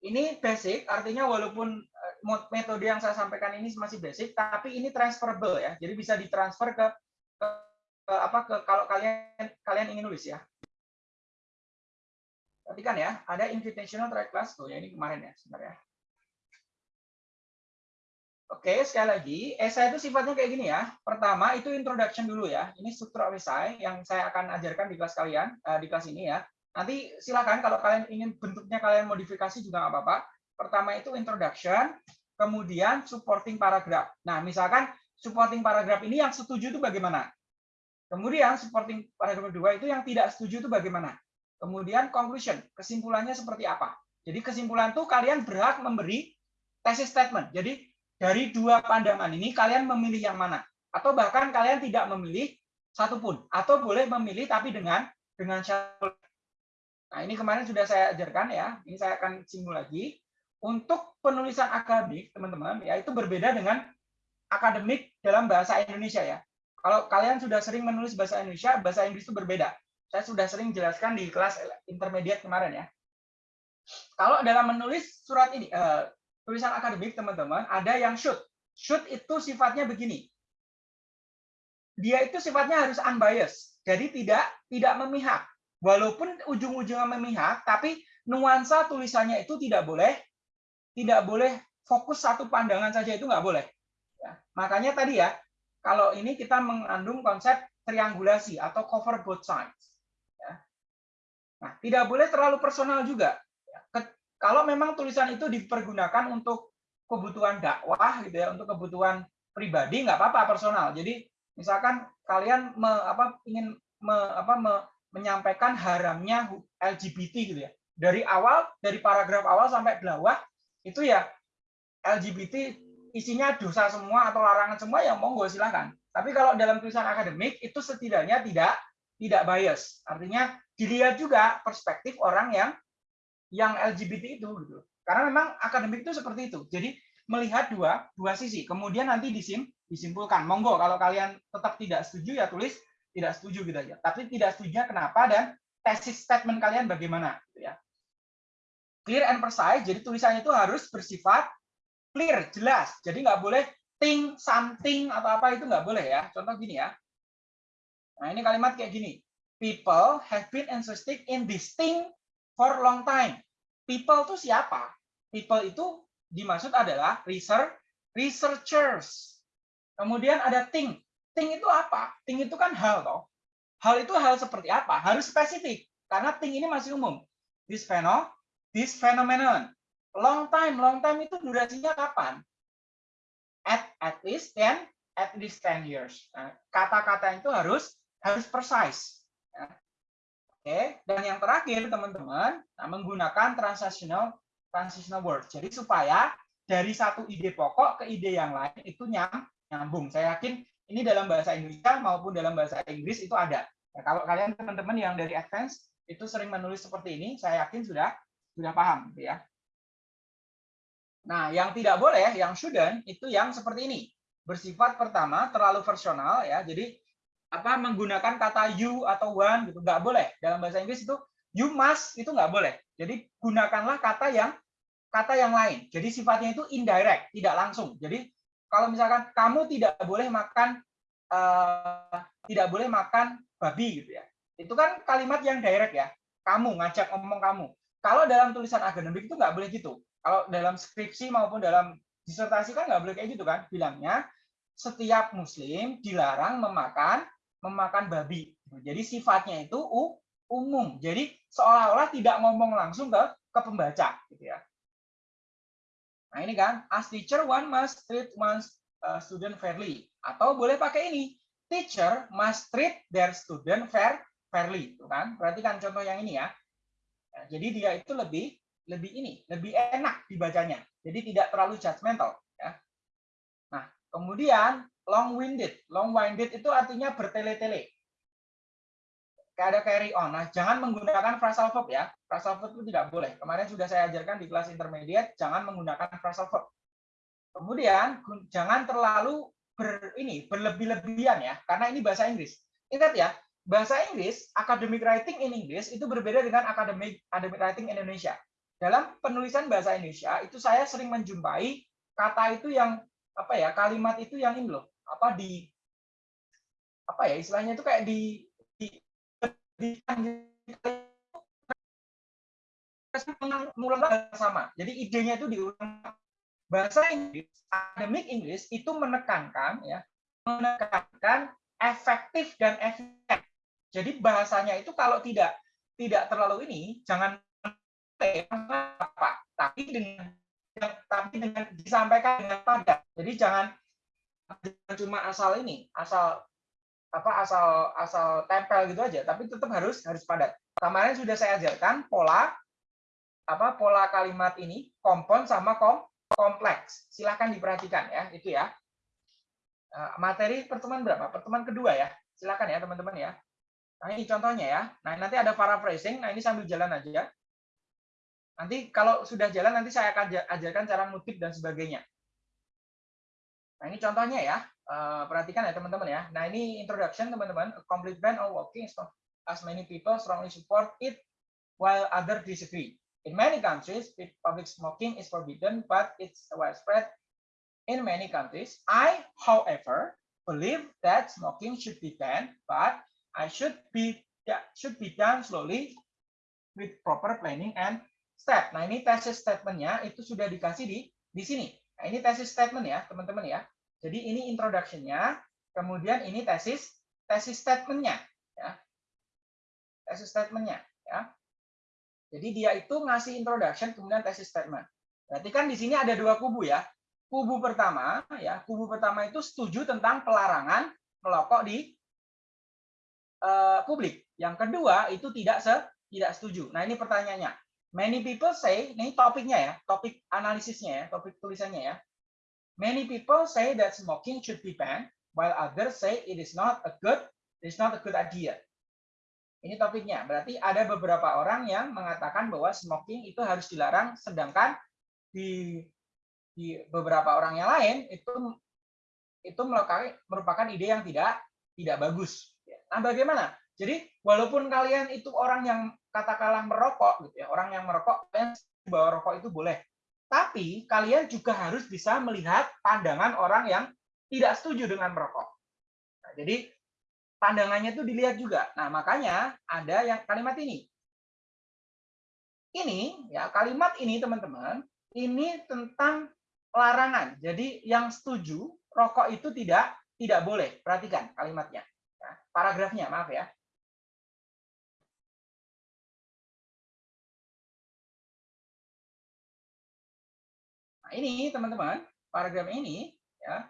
Ini basic, artinya walaupun eh, metode yang saya sampaikan ini masih basic, tapi ini transferable ya, jadi bisa ditransfer ke, ke, ke apa ke kalau kalian kalian ingin nulis ya. Perhatikan ya, ada invitational track class tuh ya ini kemarin ya, sebentar ya. Oke, sekali lagi, esai itu sifatnya kayak gini ya. Pertama, itu introduction dulu ya. Ini struktur esai yang saya akan ajarkan di kelas kalian, uh, di kelas ini ya. Nanti silakan kalau kalian ingin bentuknya kalian modifikasi juga nggak apa-apa. Pertama itu introduction, kemudian supporting paragraph. Nah, misalkan supporting paragraph ini yang setuju itu bagaimana? Kemudian supporting paragraph kedua itu yang tidak setuju itu bagaimana? Kemudian conclusion, kesimpulannya seperti apa? Jadi kesimpulan itu kalian berhak memberi tesis statement. Jadi dari dua pandangan ini kalian memilih yang mana? Atau bahkan kalian tidak memilih satupun. Atau boleh memilih tapi dengan dengan syarat. Nah ini kemarin sudah saya ajarkan ya. Ini saya akan singgung lagi. Untuk penulisan akademik teman-teman ya itu berbeda dengan akademik dalam bahasa Indonesia ya. Kalau kalian sudah sering menulis bahasa Indonesia bahasa Inggris itu berbeda. Saya sudah sering jelaskan di kelas intermediate kemarin ya. Kalau dalam menulis surat ini eh, tulisan akademik teman-teman ada yang should. Should itu sifatnya begini. Dia itu sifatnya harus unbiased. Jadi tidak tidak memihak. Walaupun ujung-ujungnya memihak, tapi nuansa tulisannya itu tidak boleh tidak boleh fokus satu pandangan saja itu nggak boleh. Ya. Makanya tadi ya, kalau ini kita mengandung konsep triangulasi atau cover both sides. Ya. Nah, tidak boleh terlalu personal juga. Kalau memang tulisan itu dipergunakan untuk kebutuhan dakwah gitu ya, untuk kebutuhan pribadi nggak apa-apa personal. Jadi misalkan kalian me, apa ingin me, apa me, menyampaikan haramnya LGBT gitu ya. Dari awal dari paragraf awal sampai bawah itu ya LGBT isinya dosa semua atau larangan semua ya monggo silahkan. Tapi kalau dalam tulisan akademik itu setidaknya tidak tidak bias. Artinya dilihat juga perspektif orang yang yang LGBT itu gitu. Karena memang akademik itu seperti itu. Jadi melihat dua dua sisi. Kemudian nanti disim, disimpulkan. Monggo kalau kalian tetap tidak setuju ya tulis tidak setuju gitu aja. Tapi tidak setuju kenapa dan tesis statement kalian bagaimana gitu ya. Clear and precise. Jadi tulisannya itu harus bersifat clear, jelas. Jadi nggak boleh think something atau apa itu nggak boleh ya. Contoh gini ya. Nah, ini kalimat kayak gini. People have been interested in this thing for long time. People itu siapa? People itu dimaksud adalah research, researchers. Kemudian ada thing. Thing itu apa? Thing itu kan hal toh. Hal itu hal seperti apa? Harus spesifik karena thing ini masih umum. This phenomenon, this phenomenon. Long time, long time itu durasinya kapan? At at least 10 at least 10 years. Nah, kata-kata itu harus harus precise. Ya. Oke, dan yang terakhir teman-teman, nah, menggunakan transactional transitional word. Jadi supaya dari satu ide pokok ke ide yang lain itu nyam, nyambung. Saya yakin ini dalam bahasa Indonesia maupun dalam bahasa Inggris itu ada. Nah, kalau kalian teman-teman yang dari advance itu sering menulis seperti ini, saya yakin sudah sudah paham, gitu ya. Nah, yang tidak boleh, yang shouldn't itu yang seperti ini. Bersifat pertama terlalu personal ya. Jadi apa menggunakan kata you atau one gitu. Nggak boleh. Dalam bahasa Inggris itu you must itu nggak boleh. Jadi gunakanlah kata yang kata yang lain. Jadi sifatnya itu indirect tidak langsung. Jadi kalau misalkan kamu tidak boleh makan uh, tidak boleh makan babi gitu ya. Itu kan kalimat yang direct ya. Kamu ngajak ngomong kamu. Kalau dalam tulisan akademik itu nggak boleh gitu. Kalau dalam skripsi maupun dalam disertasi kan nggak boleh kayak gitu kan. Bilangnya setiap muslim dilarang memakan memakan babi. Jadi sifatnya itu umum. Jadi seolah-olah tidak ngomong langsung ke ke pembaca gitu ya. Nah, ini kan as teacher one must treat one's uh, student fairly atau boleh pakai ini. Teacher must treat their student fair fairly, itu kan? Perhatikan contoh yang ini ya. Nah, jadi dia itu lebih lebih ini, lebih enak dibacanya. Jadi tidak terlalu judgmental ya. Kemudian long-winded. Long-winded itu artinya bertele-tele. Ada carry on. Nah, jangan menggunakan phrasal verb ya. Phrasal verb itu tidak boleh. Kemarin sudah saya ajarkan di kelas intermediate, jangan menggunakan phrasal verb. Kemudian jangan terlalu ber ini berlebih-lebihan ya, karena ini bahasa Inggris. Ingat ya, bahasa Inggris, academic writing in English itu berbeda dengan academic academic writing in Indonesia. Dalam penulisan bahasa Indonesia itu saya sering menjumpai kata itu yang apa ya, kalimat itu yang ini loh, apa di apa ya istilahnya itu kayak di di, di, mengulang sama. Jadi idenya itu diulang bahasa Inggris, academic English itu menekankan ya, menekankan efektif dan efektif. Jadi bahasanya itu kalau tidak tidak terlalu ini, jangan apa, tapi dengan tapi dengan disampaikan dengan padat. Jadi jangan cuma asal ini, asal apa asal asal tempel gitu aja, tapi tetap harus harus padat. Kemarin sudah saya ajarkan pola apa pola kalimat ini kompon sama kom kompleks. Silahkan diperhatikan ya, itu ya. Eh, materi pertemuan berapa? Pertemuan kedua ya. Silahkan ya teman-teman ya. Nah ini contohnya ya. Nah nanti ada paraphrasing. Nah ini sambil jalan aja. Nanti kalau sudah jalan nanti saya akan ajarkan cara ngutip dan sebagainya. Nah ini contohnya ya. Eh, perhatikan ya teman-teman ya. Nah ini introduction teman-teman. Complete ban of walking as many people strongly support it while others disagree. In many countries, public smoking is forbidden, but it's widespread in many countries. I, however, believe that smoking should be banned, but I should be should be done slowly with proper planning and step. Nah, ini thesis statementnya itu sudah dikasih di di sini. Nah, ini thesis statement ya, teman-teman ya. Jadi ini introduction-nya, kemudian ini tesis tesis statement-nya ya. Tesis statement-nya ya. Jadi dia itu ngasih introduction kemudian tesis statement. Berarti kan di sini ada dua kubu ya. Kubu pertama ya, kubu pertama itu setuju tentang pelarangan melokok di uh, publik. Yang kedua itu tidak se tidak setuju. Nah, ini pertanyaannya. Many people say, ini topiknya ya, topik analisisnya ya, topik tulisannya ya. Many people say that smoking should be banned, while others say it is not a good, it is not a good idea. Ini topiknya. Berarti ada beberapa orang yang mengatakan bahwa smoking itu harus dilarang, sedangkan di di beberapa orang yang lain itu itu merupakan ide yang tidak tidak bagus. Nah, bagaimana? Jadi walaupun kalian itu orang yang katakanlah merokok gitu ya, orang yang merokok bahwa rokok itu boleh. Tapi kalian juga harus bisa melihat pandangan orang yang tidak setuju dengan merokok. Nah, jadi pandangannya itu dilihat juga. Nah, makanya ada yang kalimat ini. Ini ya kalimat ini teman-teman, ini tentang larangan. Jadi yang setuju rokok itu tidak tidak boleh. Perhatikan kalimatnya. Ya, paragrafnya, maaf ya. Ini teman-teman, paragraf ini ya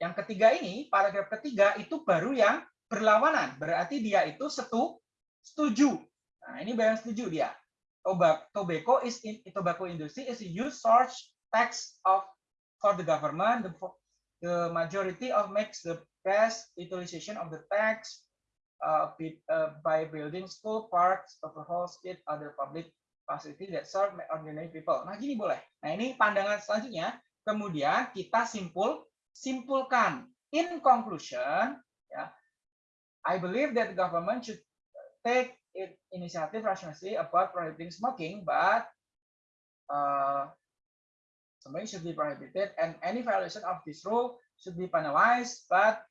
yang ketiga ini, paragraf ketiga itu baru yang berlawanan. Berarti dia itu setu, setuju. Nah, ini bayan setuju dia. Tobacco is in tobacco industry is a huge source tax of for the government. The, the majority of makes the best utilization of the tax uh, uh, by building school, parks, overhaul state, other public facility that serve ordinary people. Nah, gini boleh. Nah, ini pandangan selanjutnya. Kemudian kita simpul simpulkan. In conclusion, ya, I believe that the government should take it initiative rationally about prohibiting smoking, but uh, smoking should be prohibited, and any violation of this rule should be penalized, but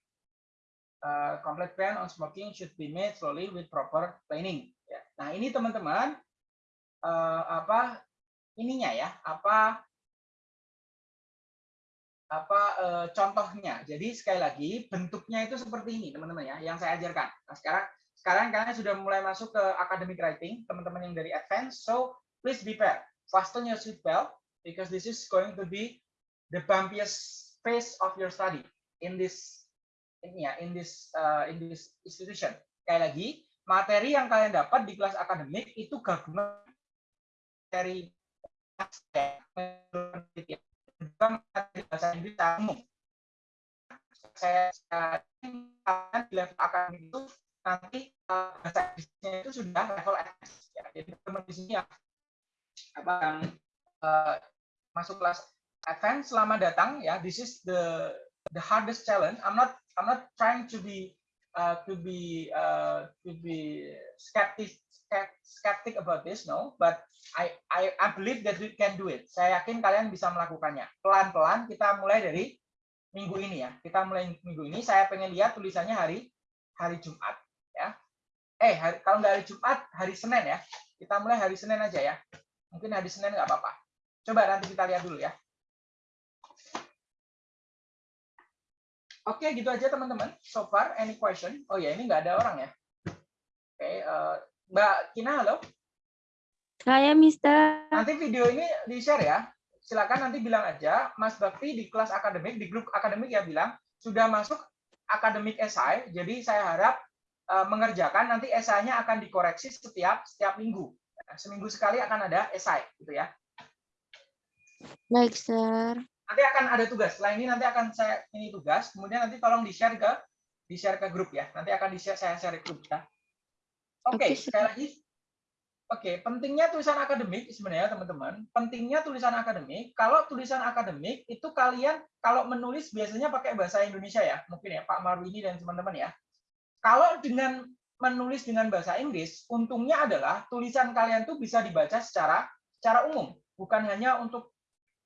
uh, complete ban on smoking should be made slowly with proper planning. Ya. Nah ini teman-teman uh, apa ininya ya apa apa e, contohnya. Jadi sekali lagi bentuknya itu seperti ini teman-teman ya yang saya ajarkan. Nah, sekarang sekarang kalian sudah mulai masuk ke academic writing, teman-teman yang dari advance. So please be prepared. Fasten your seatbelt because this is going to be the bumpiest phase of your study in this in ya in this uh, in this institution. Sekali lagi, materi yang kalian dapat di kelas akademik itu gabungan dari bahasa Inggris umum. saya, kalian di level akademik itu nanti bahasa Inggrisnya itu sudah level advance ya. Jadi teman di sini ya apa yang uh, masuk kelas advance selamat datang ya. This is the the hardest challenge. I'm not I'm not trying to be uh, to be uh, to be skeptic skeptic about this no? But I, I I believe that we can do it. Saya yakin kalian bisa melakukannya. Pelan pelan kita mulai dari minggu ini ya. Kita mulai minggu ini. Saya pengen lihat tulisannya hari hari Jumat ya. Eh hari, kalau nggak hari Jumat hari Senin ya. Kita mulai hari Senin aja ya. Mungkin hari Senin nggak apa-apa. Coba nanti kita lihat dulu ya Oke, gitu aja teman-teman. So far, any question? Oh ya, ini nggak ada orang ya. Oke, uh, Mbak Kina, halo. Saya, Mister. Nanti video ini di-share ya. Silakan nanti bilang aja, Mas Bakti di kelas akademik, di grup akademik ya bilang, sudah masuk akademik esai, jadi saya harap uh, mengerjakan, nanti esainya akan dikoreksi setiap setiap minggu. Seminggu sekali akan ada esai, gitu ya. Baik, Sir nanti akan ada tugas. Setelah ini nanti akan saya ini tugas, kemudian nanti tolong di-share ke di-share ke grup ya. Nanti akan di-share saya share ke grup ya. Oke, okay, sekali lagi. Oke, okay, pentingnya tulisan akademik sebenarnya teman-teman. Pentingnya tulisan akademik. Kalau tulisan akademik itu kalian kalau menulis biasanya pakai bahasa Indonesia ya, mungkin ya Pak Marwini dan teman-teman ya. Kalau dengan menulis dengan bahasa Inggris, untungnya adalah tulisan kalian tuh bisa dibaca secara secara umum, bukan hanya untuk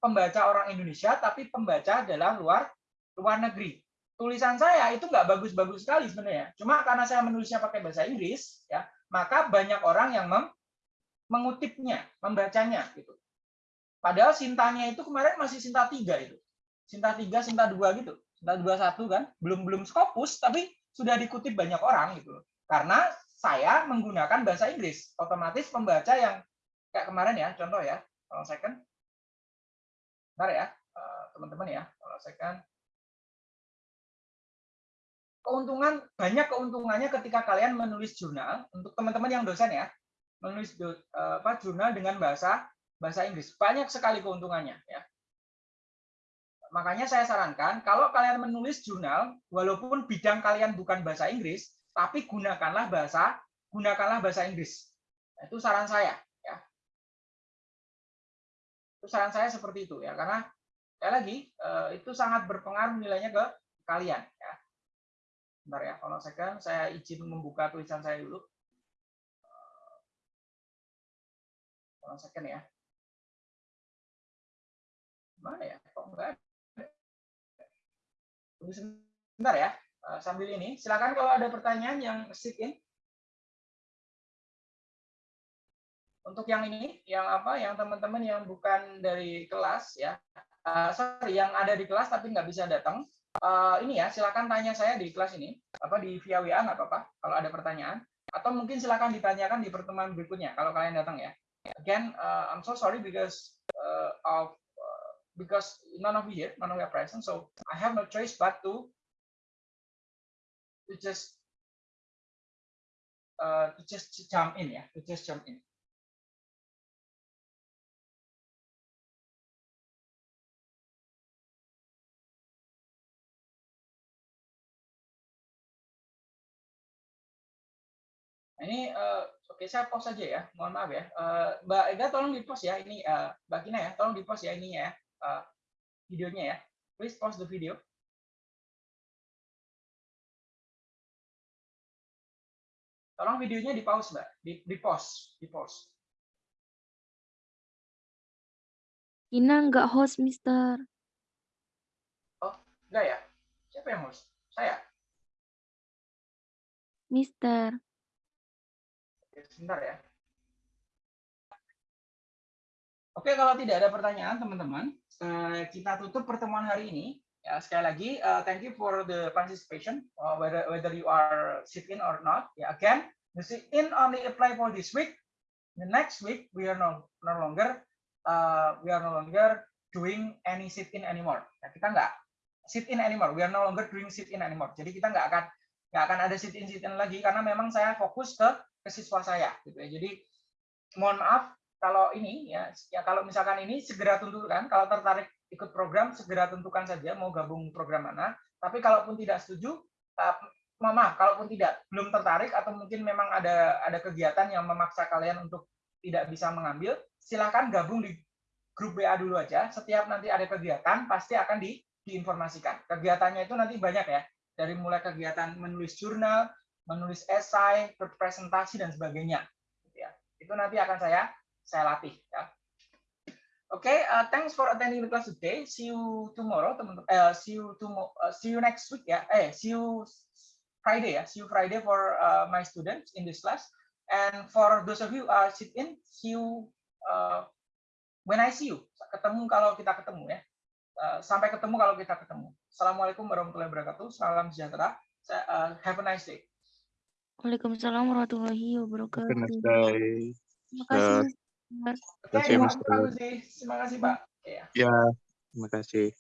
pembaca orang Indonesia, tapi pembaca adalah luar luar negeri. Tulisan saya itu nggak bagus-bagus sekali sebenarnya. Cuma karena saya menulisnya pakai bahasa Inggris, ya maka banyak orang yang mem mengutipnya, membacanya gitu. Padahal sintanya itu kemarin masih sinta tiga itu. Sinta tiga, sinta dua gitu. Sinta dua satu kan, belum belum skopus, tapi sudah dikutip banyak orang gitu. Karena saya menggunakan bahasa Inggris, otomatis pembaca yang kayak kemarin ya, contoh ya, kalau kan Bentar ya, eh, teman-teman ya, kalau saya kan. Keuntungan banyak keuntungannya ketika kalian menulis jurnal untuk teman-teman yang dosen ya menulis eh, apa jurnal dengan bahasa bahasa Inggris. Banyak sekali keuntungannya ya. Makanya saya sarankan kalau kalian menulis jurnal walaupun bidang kalian bukan bahasa Inggris tapi gunakanlah bahasa gunakanlah bahasa Inggris. Itu saran saya itu saran saya seperti itu ya, karena sekali lagi eh, itu sangat berpengaruh nilainya ke kalian ya. Bentar ya, kalau saya saya izin membuka tulisan saya dulu. Kalau second ya. Mana ya? Kok enggak? Tunggu sebentar ya. Eh, sambil ini, silakan kalau ada pertanyaan yang sit in. Untuk yang ini, yang apa, yang teman-teman yang bukan dari kelas ya, uh, sorry, yang ada di kelas tapi nggak bisa datang, uh, ini ya, silakan tanya saya di kelas ini, apa di via WA nggak apa-apa, kalau ada pertanyaan, atau mungkin silakan ditanyakan di pertemuan berikutnya kalau kalian datang ya. Again, uh, I'm so sorry because uh, of uh, because none of you here, none of you are present, so I have no choice but to to just uh, to just jump in ya, to just jump in. Ini uh, oke okay, saya pause saja ya. Mohon maaf ya. Uh, Mbak Ega tolong di pause ya ini uh, Mbak Kina ya, tolong di pause ya ini ya. Uh, videonya ya. Please pause the video. Tolong videonya di pause, Mbak. Di, di pause, di pause. Kina nggak host, Mister. Oh, enggak ya? Siapa yang host? Saya? Mister. Sebentar ya. Oke, kalau tidak ada pertanyaan, teman-teman, eh, kita tutup pertemuan hari ini. Ya, sekali lagi, uh, thank you for the participation, uh, whether whether you are sit in or not. Ya, again, the sit in only apply for this week. The next week we are no no longer uh, we are no longer doing any sit in anymore. Ya, kita nggak sit in anymore. We are no longer doing sit in anymore. Jadi kita nggak akan nggak akan ada sit in sit in lagi karena memang saya fokus ke ke siswa saya gitu ya. Jadi mohon maaf kalau ini ya, ya kalau misalkan ini segera tunturkan kalau tertarik ikut program segera tentukan saja mau gabung program mana. Tapi kalaupun tidak setuju, maaf, kalaupun tidak belum tertarik atau mungkin memang ada ada kegiatan yang memaksa kalian untuk tidak bisa mengambil, silakan gabung di grup WA dulu aja. Setiap nanti ada kegiatan pasti akan di, diinformasikan. Kegiatannya itu nanti banyak ya, dari mulai kegiatan menulis jurnal, menulis esai, berpresentasi dan sebagainya. Gitu ya. Itu nanti akan saya saya latih. Ya. Oke, uh, thanks for attending the class today. See you tomorrow, teman-teman. Uh, see you tomorrow. Uh, see you next week ya. Eh, see you Friday ya. See you Friday for uh, my students in this class. And for those of you uh, sit in, see you uh, when I see you. Ketemu kalau kita ketemu ya. Uh, sampai ketemu kalau kita ketemu. Assalamualaikum warahmatullahi wabarakatuh. Salam sejahtera. Have a nice day. Waalaikumsalam warahmatullahi wabarakatuh. nice day. Terima kasih. Mas. Oke, kasih, Mas. Terima kasih, Pak. Ya, terima kasih.